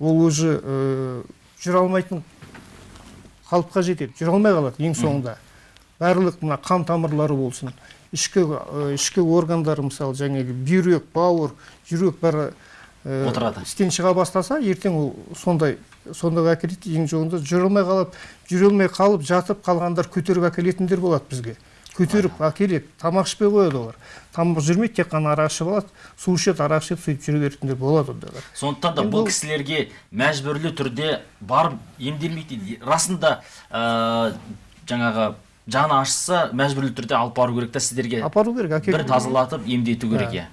ол уже ә, жүре алмайтын қалыпқа жетеді жүре алмай қалады ең соңында. Барлық мына қан тамырлары болсын ішкі ә, ішкі органдары мысалы жаңағы бүйрек бауыр жүрек бәрі ә, Отырады. істен шыға бастаса ертең ол сондай сондайға әкеледі ең соңында жүре алмай қалып жүре алмай қалып жатып қалғандар көтеріп әкелетіндер болады бізге. Көтеріп әкеледі тамақ ішпей қояды олар. Тамақ жүрмейді тек қана арақ ішіп алады су ішеді арақ ішеді сөйтіп жүре беретіндер болады ондайлар сондықтан да бұл кісілерге мәжбүрлі түрде барып емделмейді. Дейді. расында ә, жаңағы жаны ашыса мәжбүрлі түрде алып бару керек та сіздерге. Апару керек әкелу бір тазалатып емдету керек иә.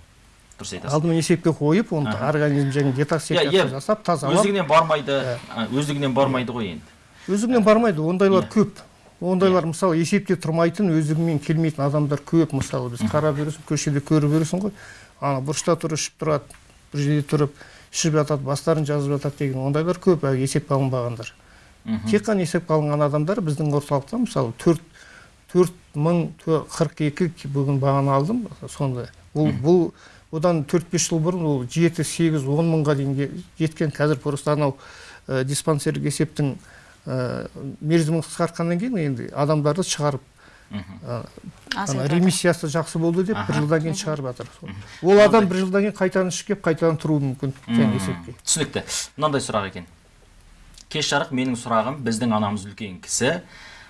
Дұрыс айтасыз. Алдымен есепке қойып оны организм және детоксикация иә, жасап тазалап. Өздігінен бармайды а, өздігінен бармайды ғой енді. Өздігінен бармайды ондайлар Иә. көп. Ондайлар мысалы есепте тұрмайтын өздігімен келмейтін адамдар көп. Мысалы біз қарап жүресің көшеде көріп жүресің ғой. Ана бұрышта тұрып ішіп тұрады бір жерде тұрып ішіп жатады бастарын жазып жатады деген ондайлар көп әлі есепке алынбағандар. Тек қана есепке алынған адамдар біздің орталықта мысалы төрт төрт мың қырық екі бүгін бағана алдым сондай ол бұл одан төрт бес жыл бұрын ол жеті сегіз он мыңға дейін ке- жеткен. Қазір просто анау ә, диспансерлік есептің ә, мерзімін қысқартқаннан кейін енді адамдарды шығарып ә, ана ремиссиясы жақсы болды деп бір жылдан кейін шығарып жатыр. Ол адам бір жылдан кейін қайтадан ішіп келіп қайтадан тұруы мүмкін. Жаңағы есепке. түсінікті. Мынандай сұрақ екен. Кеш жарық менің сұрағым біздің анамыз үлкен кісі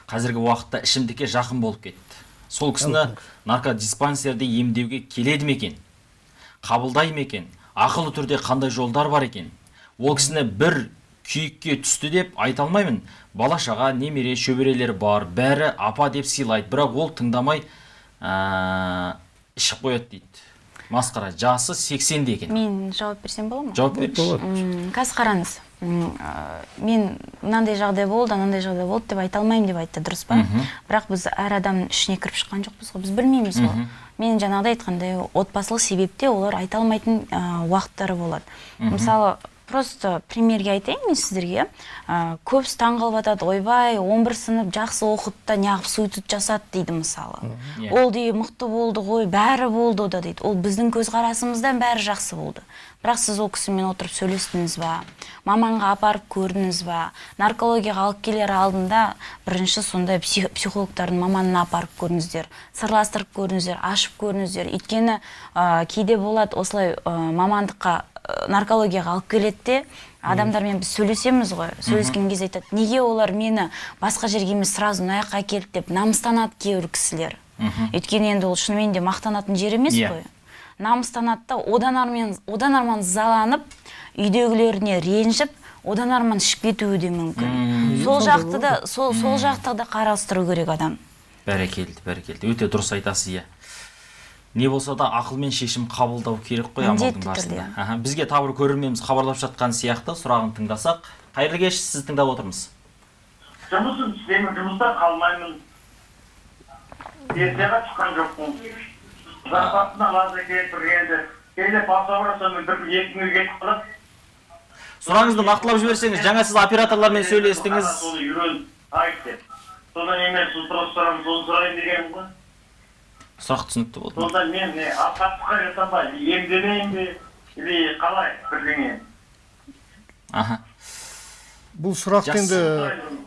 қазіргі уақытта ішімдікке жақын болып кетті. Сол кісіні наркодиспансерде емдеуге келеді ме екен? Қабылдай ма екен? Ақылы түрде қандай жолдар бар екен? Ол кісіні бір күйікке түсті деп айта алмаймын. Бала шаға немере шөберелер бар. Бәрі апа деп сыйлайды. Бірақ ол тыңдамай ә, ішіп қояды дейді. Масқара жасы 80-де екен мен жауап берсем бола ма? Жауап болады. М, қазір қараңыз мен мынандай жағдай болды мынандай жағдай болды деп айта алмаймын деп айтты дұрыс па? Бірақ біз әр адамның ішіне кіріп шыққан жоқпыз ғой біз білмейміз ғой. Мен жаңағыдай айтқандай отбасылық себепте олар айта алмайтын ә, уақыттары болады. Мысалы просто примерге айтайын мен сіздерге. Ә, көбісі таңғалып жатады ойбай 11 сынып жақсы оқыды да неғып суицид жасады дейді мысалы. Иә. ол де мықты болды ғой бәрі болды ода дейді. Ол біздің көзқарасымыздан бәрі жақсы болды. Бірақ сіз ол кісімен отырып сөйлестіңіз ба? Маманға апарып көрдіңіз ба? Наркологияға алып келер алдында бірінші сондай псих- психологтардың маманына апарып көріңіздер сырластырып көріңіздер ашып көріңіздер өйткені ә, кейде болады осылай ә, мамандыққа наркологияға алып келеді де адамдармен біз сөйлесеміз ғой. Сөйлескен кезде айтады неге олар мені басқа жерге емес сразу мына жаққа әкелді? деп намыстанады кейбір кісілер. Өйткені енді ол шынымен де мақтанатын жер емес Иә. қой. Намыстанады да одан армен одан арман ызаланып үйдегілеріне ренжіп одан арман ішіп кетуі де мүмкін. Сол жақты да сол сол жақты да қарастыру керек адам. Бәрекелді бәрекелді. Өте дұрыс айтасыз иә. Не болса да ақылмен шешім қабылдау керек қой амалдың Міндетті барысында. Аха, бізге тағы бір көрерменіміз хабарлап жатқан сияқты сұрағын тыңдасақ. Қайырлы кеш сізді тыңдап отырмыз. Жұмысым істеймін жұмыста қалмаймын. Пенсияға шыққан жоқпын. Зарплатаны алады екен бір енді. Кейде баса ұрасам бір екі күнге кетіп қалады. Сұрағыңызды нақтылап жіберсеңіз жаңа сіз операторлармен сөйлестіңіз. соны үйреніп айт деп. Содан кейін мен соны сұрап сұрамын соны сұрайын дегенім ғой. Сұрақ түсінікті болды. Сонда мен не апаттыққа жасам ба емдемейін бе? Или қалай бірдеңе? Аха. Бұл сұрақты енді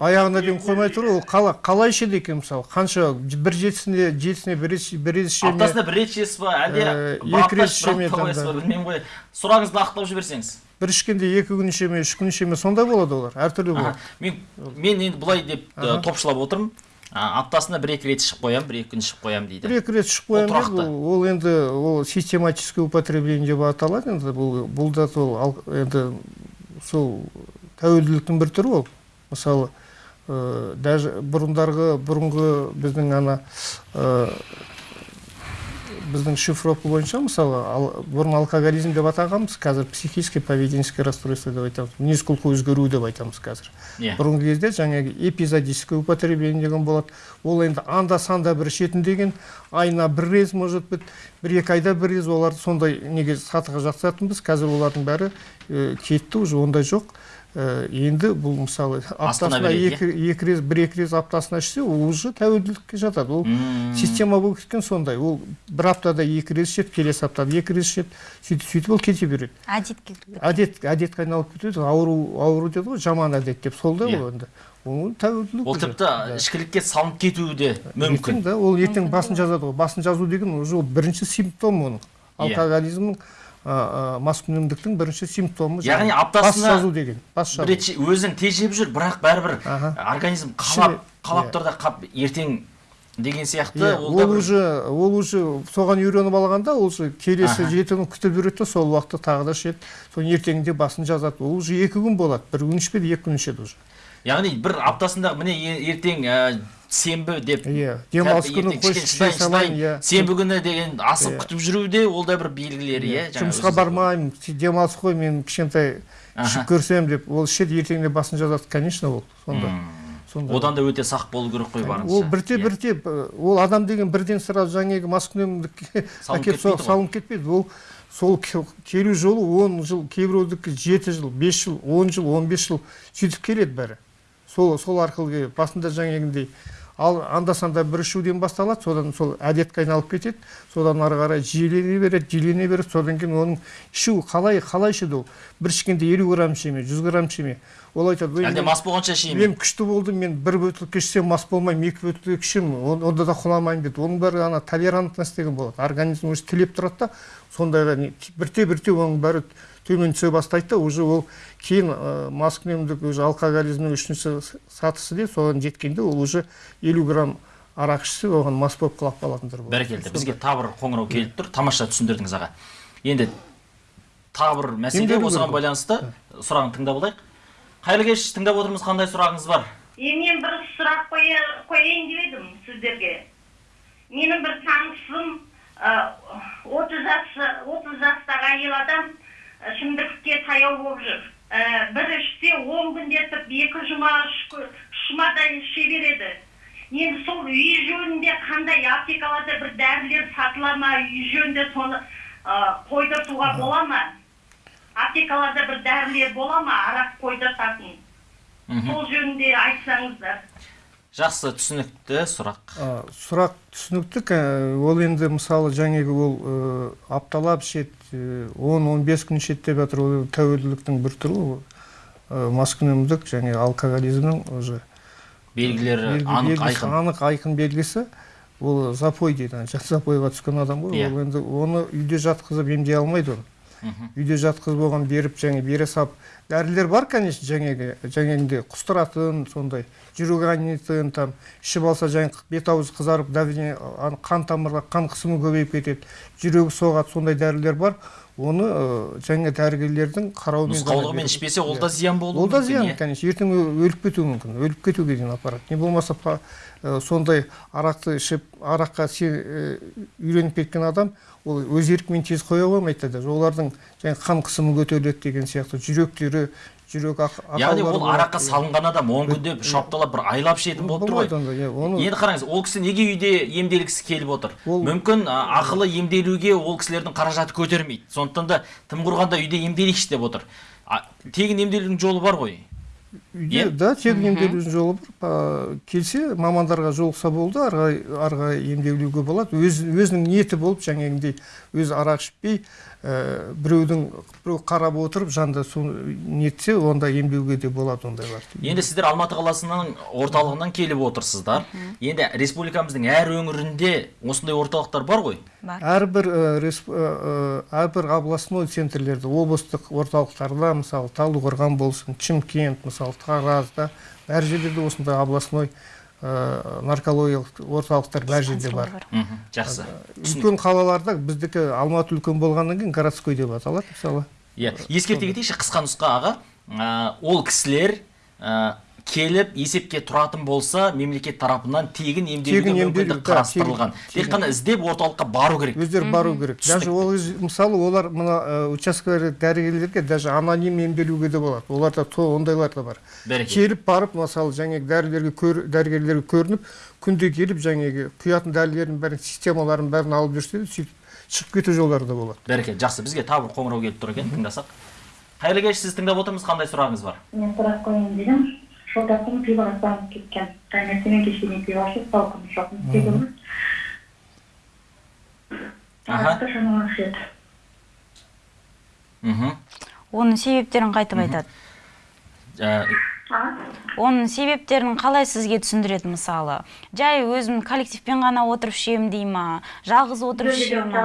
аяғына дейін қоймай тұр ол қала, қалай ішеді екен мысалы? Қанша бір жетісіне жетісіне бір рет- іше ме аптасына бір рет ішесіз ба әлде Э, екі рет іше ме білмеймін ғой сұрағыңызды нақтылап жіберсеңіз. Бір ішкенде екі күн іше ме үш күн іше ме сондай болады олар әртүрлі болады. Мен мен енді былай деп топшылап отырмын. Аптасына бір екі рет ішіп қоямын бір екі күн ішіп қоямын дейді бір екі рет ішіп Ол қоямын тұрақты. ол, ол енді ол систематическое употребление деп аталады енді бұл бұл да сол енді сол тәуелділіктің бір түрі ол мысалы ә, даже бұрындарғы бұрынғы біздің ана ә, біздің шифровка бойынша мысалы ал, бұрын алкоголизм деп атағанбыз қазір психическое поведенческое расстройство деп айтамыз. Мінез құлқы өзгеру деп айтамыз қазір. Иә. Бұрынғы кезде жаңағы эпизодическое употребление деген болады. Ол енді анда санда бір ішетін деген айына бір рет может быть бір екі айда бір рет оларды сондай неге сатыға жатқызатынбыз қазір олардың бәрі ә, кетті уже ондай жоқ. Енді бұл мысалы аптасына екі, екі рет бір екі рет аптасына ішсе ол уже тәуелділікке жатады. Ол Мм. система болып кеткен сондай. Ол бір аптада екі рет ішеді келесі аптада екі рет ішеді. Сөйтіп сөйтіп ол кете береді. Әдетке әдет әдетке айналып кетеді ауру ауру деді ғой жаман әдет деп. Сол да Иә. ол енді. Ол тәуелділік ол тіпті ішкілікке салынып кетуі де мүмкін. да ол ертең басын жазады ғой. Басын жазу деген уже ол бірінші симптом оның. Иә. алкоголизмнің маскүнемдіктің бірінші симптомы Яғни аптасына бас жазу деген бас жазу. рет тежеп жүр бірақ бәрібір организм қалап қалап иә. тұр да қап ертең деген сияқты Иә, ол бір- уже ол уже соған үйреніп алғанда ол уже келесі жеті күн күтіп жүреді сол уақытта тағы да ішеді. Соны ертеңінде басын жазады. Ол уже екі күн болады. Бір күн ішпейді екі күн ішеді уже. Яғни бір аптасында міне ертең ә, сенбі деп иә демалыс күні салайын иә. сенбі күні деген асып Иә. күтіп жүру де ол да бір белгілері иә жаңа жұмысқа бармаймын демалыс қой мен кішкентай ішіп көрсем деп. Ол ішеді ертеңінде басын жазады конечно ол сонда. Сонда. Одан да өте сақ болу керек қой барынша. ол бірте Иә. бірте ол адам деген бірден сразу жаңағы маскүнемдікке әкеліп салынып кетпейді. Ол сол келу жолы он жыл кейбіреудікі жеті жыл бес жыл он жыл он бес жыл сөйтіп келеді бәрі. Сол сол арқылы келеді. Басында жаңағындай ал анда санда бір ішуден басталады содан сол әдетке айналып кетеді содан ары қарай жиілене береді жиілене береді содан кейін оның ішу қалай қалай ішеді ол? Бір ішкенде елу грамм іше ме жүз грамм іше ме? Ол айтады «Ой, әлде мас болғанша ішейін мен күшті болдым мен бір бөтелке ішсем мас болмаймын екі бөтелке ішемін он- онда да құламаймын дейді оның бәрі ана толерантность деген болады. Организм уже тілеп тұрады да сондайға бірте бірте оның бәрі төмен түсе бастайды да уже ол кейін ә, маскүнемдік уже алкоголизмнің үшінші сатысы деп соған жеткенде ол уже елу грамм арақ ішсе оған мас болып құлап қалатындар болады. Бәрекелді. Бізге тағы бір қоңырау келіп тұр. Тамаша түсіндірдіңіз аға. Енді тағы бір мәселе осыған байланысты сұрағын тыңдап алайық. Қайырлы кеш тыңдап отырмыз қандай сұрағыңыз бар? Е мен бір сұрақ қоя, қояйын деп едім сіздерге. Менің бір танысым отыз жас отыз жастағы әйел адам ы, шымдырлықке таяу болып жүр. Ә, бір ішсе он күндетіп екі жұма жұмадай іше береді. Енді сол үй жөнінде қандай аптекаларда бір дәрілер сатыла ма үй жөнінде соны ы, қойдыртуға бола ма? Аптекаларда бір дәрілер бола ма арақ қойдыртатын? Сол жөнінде айтсаңыздар. Жақсы түсінікті сұрақ. А, сұрақ түсінікті ол енді мысалы жаңағы ол ә, апталап ішеді он он бес күн ішеді деп жатыр ол тәуелділіктің бір түрі ол маскүнемдік және алкоголизмнің уже белгілері белгі- анық белгісі, айқын. анық айқын белгісі. Ол запой дейді жат запойға түскен адам ғой. Иә. ол енді оны үйде жатқызып емдей алмайды оны. Үйде жатқызып оған беріп және бере салып дәрілер бар конечно жаңағы жаңағындай құстыратын сондай жүрек айнитын там ішіп алса жаңағы бет аузы қызарып давление ан- қан тамырға қан қысымы көбейіп кетеді жүрегі соғады сондай дәрілер бар. Оны жаңа дәрігерлердің қарауымен нұсқаулығымен ішпесе ол да зиян болуы ол да зиян иә. конечно ертең өліп кетуі мүмкін. Өліп кетуге дейін апарады не болмаса сондай арақты ішіп араққа үйреніп кеткен адам ол өз еркімен тез қоя қоймайды даже олардың жаңағы қан қысымы көтеріледі деген сияқты жүректері жүрек яғни ол араққа салынған адам он күнде үш апталап бір айлап ішетін болып тұр ғой. иә енді қараңыз ол кісі неге үйде емделгісі келіп отыр? мүмкін ақылы емделуге ол кісілердің қаражаты көтермейді. Сондықтан да тым құрғанда үйде емделейікші деп отыр. Тегін емделудің жолы бар ғой. Үйде да тегін емделудің жолы бар. Келсе мамандарға жолықса болды ары қарай ары қарай емделуге болады. Өз, өзінің ниеті болып жаңағындай өзі арақ ішпей ә, біреудің біреу қарап отырып жанында соны нетсе онда емдеуге де болады ондайлар енді сіздер алматы қаласының орталығынан келіп отырсыздар. Енді республикамыздың әр өңірінде осындай орталықтар бар ғой? Бар. Әрбір ә, ә, әрбір областной центрлерде облыстық орталықтарда мысалы талдықорған болсын шымкент мысалы таразда әр жерлерде осындай областной ә, наркологиялық орталықтар бәр жерде бар. жақсы. Үлкен қалаларда біздікі алматы үлкен болғаннан кейін городской деп аталады мысалы. Иә. Ескерте кетейікші қысқа нұсқа аға. Ә, ол кісілер ә, келіп есепке тұратын болса мемлекет тарапынан тегін емделуге мүмкіндік қарастырылған. Тек қана іздеп орталыққа бару керек. Өздері бару керек. Даже ол өз- мысалы олар мына учаскелік дәрігерлерге даже аноним емделуге де болады. Оларда ондайлар да бар. Келіп барып мысалы жаңағы дәрігерлерге көр, дәрігерлерге көрініп күнде келіп жаңағы құятын дәрілердің бәрін системаларын бәрін алып жүрсе де сөйтіп шығып кету жолдары да болады. Бәрекелді. Жақсы. Бізге тағы бір қоңырау келіп тұр екен. Тыңдасақ. Қайырлы кеш. Сіз тыңдап отырмыз қандай сұрағыңыз бар? Мен сұрақ қояйын дедім. Жолдасым пивоға салынып кеткен. Таңертең кешке пиво ішіп жоқ арақты шамамен ішеді мхм оның себептерін қайтып айтады. Ә, оның себептерін қалай сізге түсіндіреді мысалы? Жай өзім коллективпен ғана отырып ішемін дей ма? Жалғыз отырып іше ма?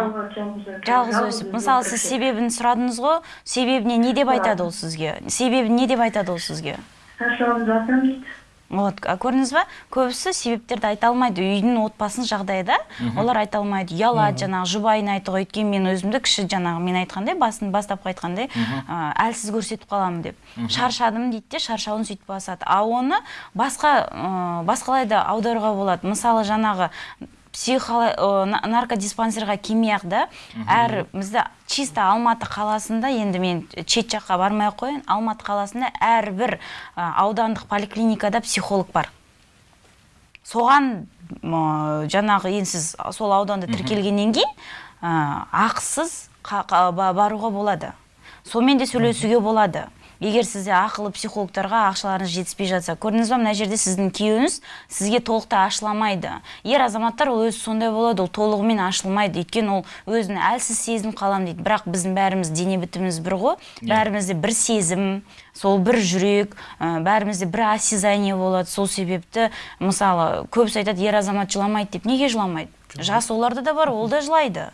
жалғыз өсіп. Мысалы сіз себебін сұрадыңыз ғой себебіне не деп айтады ол сізге? Себебі не деп айтады ол сізге? Жатырмын дейді вот көрдіңіз ба көбісі себептерді айта алмайды. Үйдің отбасының жағдайда олар айта алмайды. Ұялады жаңағы жұбайын айтты ғой өйткені мен өзімді кіші жаңағы мен айтқандай басын бастапқы айтқандай ә, әлсіз көрсетіп қаламын деп. Шаршадым дейді де шаршауын сөйтіп басады. А оны басқа ә, басқалай да аударуға болады. Мысалы жаңағы наркодиспансерға келмей ақ да әр бізде чисто алматы қаласында енді мен шет жаққа бармай ақ қояйын алматы қаласында әрбір аудандық поликлиникада психолог бар. Соған м, жаңағы енді сіз сол ауданда тіркелгеннен кейін ақысыз баруға болады. Сонымен де сөйлесуге болады. Егер сізде ақылы психологтарға ақшаларыңыз жетіспей жатса көрдіңіз ба мына жерде сіздің күйеуіңіз сізге толықтай ашыламайды. Ер азаматтар ол өзі сондай болады ол толығымен ашылмайды. Өйткені ол өзін әлсіз сезініп қаламын дейді. Бірақ біздің бәріміз дене бітіміміз бір ғой. Бәрімізде бір сезім сол бір жүрек ә, бәрімізде бір осязание болады. Сол себепті мысалы көбісі айтады ер азамат жыламайды деп. Неге жыламайды. Жас оларда да бар ол да жылайды.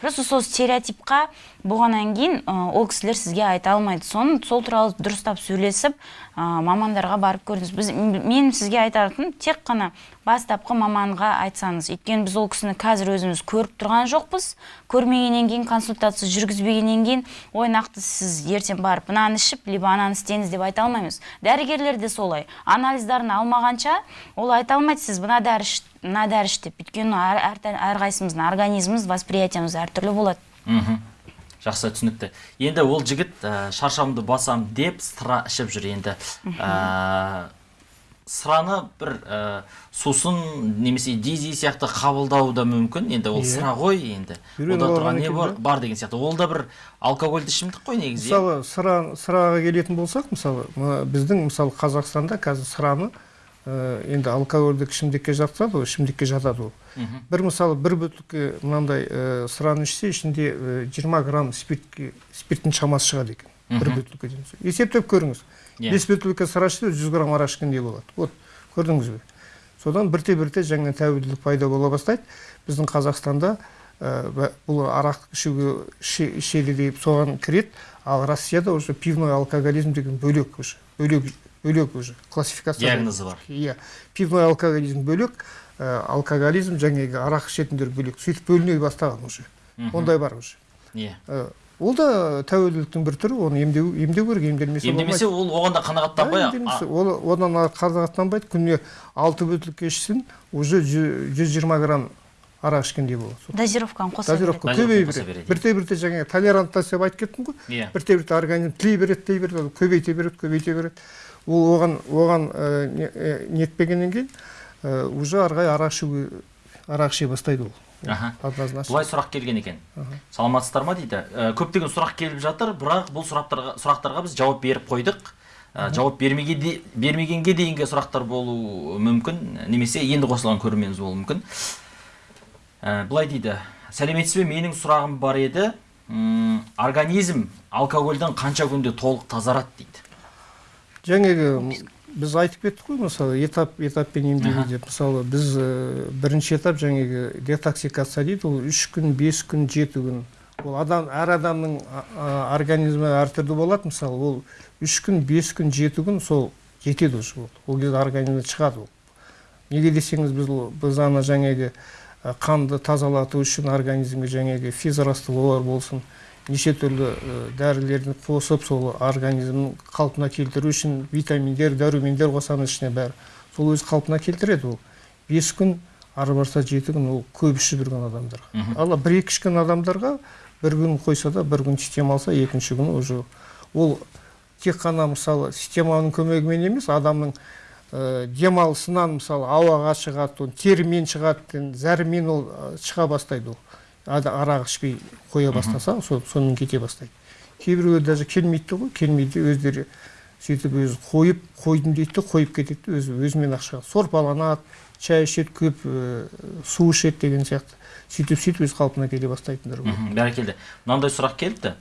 Просто сол стереотипқа болғаннан кейін ол кісілер сізге айта алмайды. Соны сол туралы дұрыстап сөйлесіп ы, мамандарға барып көрдіңіз біз мен сізге айтатыным тек қана бастапқы маманға айтсаңыз. Өйткені біз ол кісіні қазір өзіміз көріп тұрған жоқпыз. Көрмегеннен кейін консультация жүргізбегеннен кейін ой нақты сіз ертең барып мынаны ішіп либо ананы істеңіз деп айта алмаймыз. Дәрігерлер де солай. Анализдарын алмағанша ол айта алмайды. Сіз мына дәрі мына дәрі іш деп өйткені әр, әр, әрқайсымыздың организміміз восприятиеміз әртүрлі болады. Мхм. Жақсы түсінікті. Енді ол жігіт ә, шаршамды басам деп сыра ішіп жүр енді. Ә, сыраны бір ә, сусын немесе дизи сияқты қабылдауы да мүмкін. Енді ол Иә. сыра ғой енді. Ода тұрған не бар, бар деген сияқты. Ол да бір алкогольді ішімдік қой негізі иә? мысалы сыра сыраға келетін болсақ мысалы біздің мысалы қазақстанда қазір сыраны енді алкогольдік ішімдікке жатады ғой ішімдікке жатады ол. Бір мысалы бір бөтелке мынандай ә, сыраны ішсе ішінде ә, 20 грамм спиртке спирттің шамасы шығады екен. Бір бөтелкеден есептеп көріңіз. Иә. бес бөтелке сыра ішсе 100 грамм арақ ішкендей болады. Вот көрдіңіз бе? Содан бірте бірте жаңа тәуелділік пайда бола бастайды. Біздің қазақстанда ә, бұл арақ ішуге іше- ішеді деп соған кіреді. Ал россияда уже пивной алкоголизм деген бөлек уже бөлек бөлек уже классификация диагнозы бар. Иә. Пивной алкоголизм бөлек ә, алкоголизм жаңағы арақ ішетіндер бөлек. Сөйтіп бөліне бастаған уже. Ондай бар уже. Иә. Ә, ол да тәуелділіктің бір түрі оны емдеу емдеу керек емделмесе емдемесе ол оған да қанағаттанбай ол одан ары қанағаттанбайды күніне алты бөтелке ішсін уже жүз жиырма грамм арақ ішкендей болады. Сол дозировканы қоса береді. дозировка көбейе береді. бірте бірте жаңағы толерантность деп айтып кеттім ғой. Иә. Бірте бірте организм тілей береді тілей береді ол көбейте береді көбейте береді. Ол оған оған ә, не- ә, нетпегеннен кейін ә, уже ары қарай арақ іше бастайды ол. Однозначно. Былай сұрақ келген екен. Саламатсыздар ма дейді? Ә, көптеген сұрақ келіп жатыр бірақ бұл сұрақтарға, сұрақтарға біз жауап беріп қойдық. Жауап бермеге бермегенге дейінгі сұрақтар болуы мүмкін. Немесе енді қосылған көрерменіміз болуы мүмкін. Ә, былай дейді. Сәлеметсіз бе? Менің сұрағым бар еді. Организм алкогольден қанша күнде толық тазарады дейді. Жаңағы біз айтып кеттік қой мысалы этап этаппен емдеу Аха. деп. Мысалы біз ә, бірінші этап жаңағы детоксикация дейді ол үш күн бес күн жеті күн. Ол адам әр адамның организмі әртүрлі болады. Мысалы ол үш күн бес күн жеті күн сол жетеді уже ол. Ол кезде организмнен шығады ол. Неге десеңіз біз біз ана жаңағы ә, қанды тазалату үшін организмге жаңағы физрастворлар болсын неше түрлі дәрілерді қосып сол организмнің қалпына келтіру үшін витаминдер дәрумендер қосамыз ішіне бәрі. Сол өз қалпына келтіреді ол. Бес күн ары барса жеті күн ол көп ішіп жүрген адамдарға ал бір екі ішкен адамдарға бір күн қойса да бір күн система алса екінші күні уже ол тек қана мысалы системаның көмегімен емес адамның ә, демалысынан мысалы ауаға шығады терімен шығады зәрімен ол шыға бастайды ол. Арақ ішпей қоя бастаса сонымен кете бастайды. Кейбіреулер даже келмейді ғой келмейді өздері сөйтіп өзі қойып қойдым дейді де қойып кетеді өзі өзімен ақ шығады сорпаланады шай ішеді көп ә, су ішеді деген сияқты. Сөйтіп сөйтіп өз қалпына келе бастайтындар бар бәрекелді мынандай сұрақ келіпті.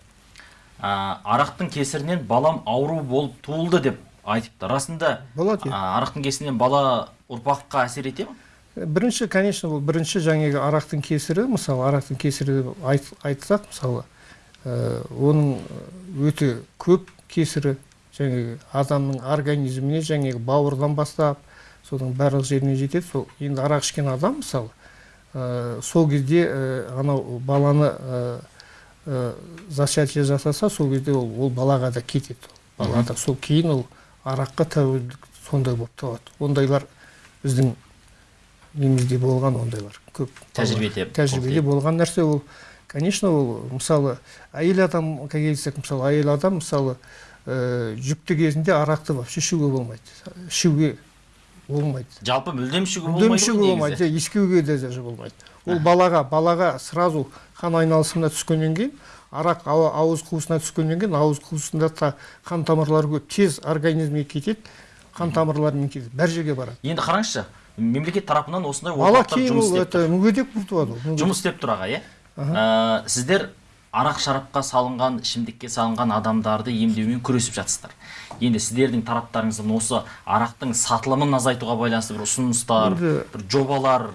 Ә, арақтың кесірінен балам ауру болып туылды деп айтыпты. Расында болады иә. арақтың кесірінен бала ұрпаққа әсер ете ме бірінші конечно бұл бірінші жаңағы арақтың кесірі мысалы арақтың кесірі деп айт, айтсақ мысалы ә, оның өте көп кесірі жаңағы адамның организміне жаңағы бауырдан бастап соның барлық жеріне жетеді. Сол енді арақ ішкен адам мысалы ә, сол кезде ә, анау баланы ә, ә, зачатие жасаса сол кезде ол, ол балаға да кетеді. Балада сол кейін ол араққа тәуелдік сондай болып табады ондайлар біздің немізде болған ондайлар. Көп Тәжірибеде тәжірибеде болған нәрсе ол. Конечно ол мысалы әйел адамға келсек мысалы әйел адам мысалы ә, жүкті кезінде арақты вообще ішуге болмайды. Ішуге болмайды. Жалпы мүлдем ішуге мүлдем ішуге болмайды негізі иә, иіскеуге де даже болмайды. Ол балаға балаға сразу қан айналысына түскеннен кейін арақ ауыз қуысына түскеннен кейін ауыз қуысында та қан тамырлары көп. Тез организмге кетеді қан тамырларымен кетеді бар жерге барады. Енді қараңызшы мемлекет тарапынан осындай орталықтар жұмыс істеп тұр. мүгедек болып жұмыс істеп тұр аға иә? Ә, сіздер арақ шарапқа салынған ішімдікке салынған адамдарды емдеумен күресіп жатсыздар. Енді сіздердің тараптарыңыздан осы арақтың сатылымын азайтуға байланысты бір ұсыныстар бір жобалар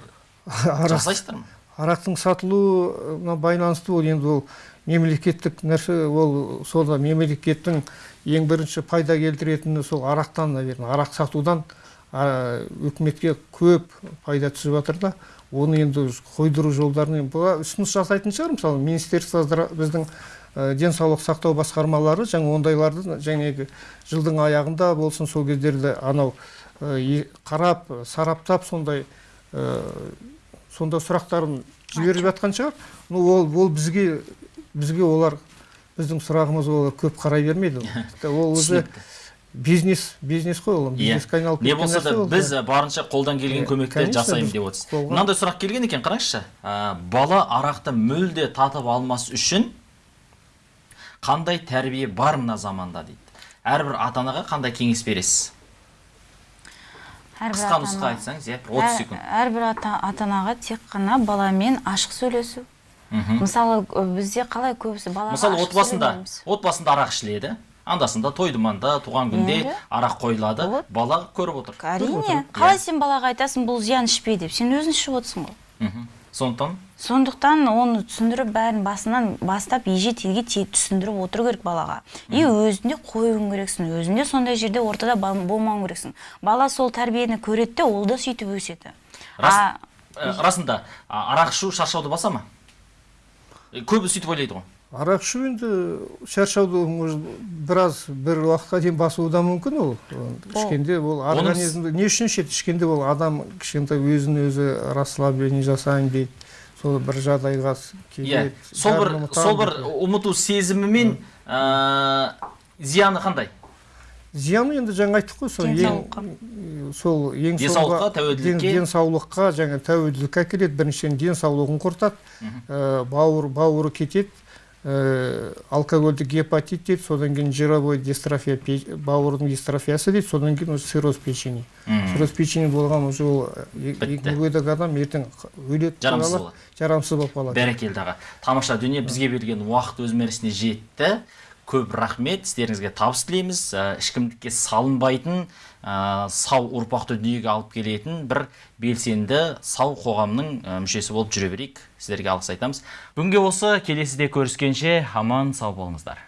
жасайсыздар ма арақтың сатылуына байланысты ол енді ол мемлекеттік нәрсе ол сода мемлекеттің ең бірінші пайда келтіретіні сол арақтан наверное арақ сатудан үкіметке көп пайда түсіп жатыр да оны енді қойдыру жолдарын бұға ұсыныс жасайтын шығар. Мысалы министерство біздің ә, денсаулық сақтау басқармалары жаңа ондайларды жаңағы жылдың аяғында болсын сол кездерде анау ә, е- қарап сараптап сондай ә, сонда сұрақтарын жіберіп жатқан шығар. Ну ол ол бізге бізге олар біздің сұрағымыз олар көп қарай бермейді. Ол уже. Бизнес бизнес қой ол. Иә. бизнеске айналып не болса да біз барынша қолдан келген Иә, көмекті жасаймын деп отырсыз. мынандай сұрақ келген екен қараңызшы. Бала арақты мүлде татып алмас үшін қандай тәрбие бар мына заманда дейді. Әрбір ата анаға қандай кеңес бересіз? Қысқа нұсқа айтсаңыз иә бір отыз секунд. әрбір ата анаға тек қана баламен ашық сөйлесу. Мхм. мысалы бізде қалай көбісі балаға мысалы отбасында отбасында арақ ішіледі. Андасында той думанда туған күнде арақ қойылады. Бала көріп отыр. Әрине қалай сен балаға айтасың бұл зиян ішпе деп? Сен өзің ішіп отырсың ғой. Сондықтан сондықтан оны түсіндіріп бәрін басынан бастап еже телге те- түсіндіріп отыру керек балаға. И өзінде қоюың керексің өзінде сондай жерде ортада болмауың керексің. Бала сол тәрбиені көреді де ол да сөйтіп өседі. Рас ә, расында арақ ішу шаршауды баса ма? Көбі сөйтіп ойлайды ғой. Арақ ішу енді шаршауды может біраз бір уақытқа дейін басуы да мүмкін ол. Ішкенде ол организмді не үшін ішеді? Ішкенде ол адам кішкентай өзін өзі расслабление жасайын дейді. Сол бір жағдайға иә. келеді. Сол бір сол бір ұмыту сезімі мен ә, зияны қандай? Зияны енді жаңа айттық қой сол ең сол ең Денсаулыққа, тәуелділікке. ден- денсаулыққа жаңа тәуелділікке әкеледі. Біріншіден денсаулығын құртады. Ә, бауыр бауыры кетеді. Ә, алкогольдік гепатит дейді содан кейін жировой дистрофия бауырдың дистрофиясы дейді содан кейін уже цирроз печени. Цирроз печени болған уже ол мүгедек адам ертең өледі Жарамсыз болады. жарамсыз болып қалады. Бәрекелді аға. Тамаша дүние бізге берген уақыт өз мәресіне жетті. Көп рахмет сіздеріңізге табыс тілейміз. Ә, ешкімдікке салынбайтын ә, сау ұрпақты дүниеге алып келетін бір белсенді сау қоғамның ә, мүшесі болып жүре берейік. Сіздерге алғыс айтамыз. Бүгінге осы келесіде көріскенше аман сау болыңыздар.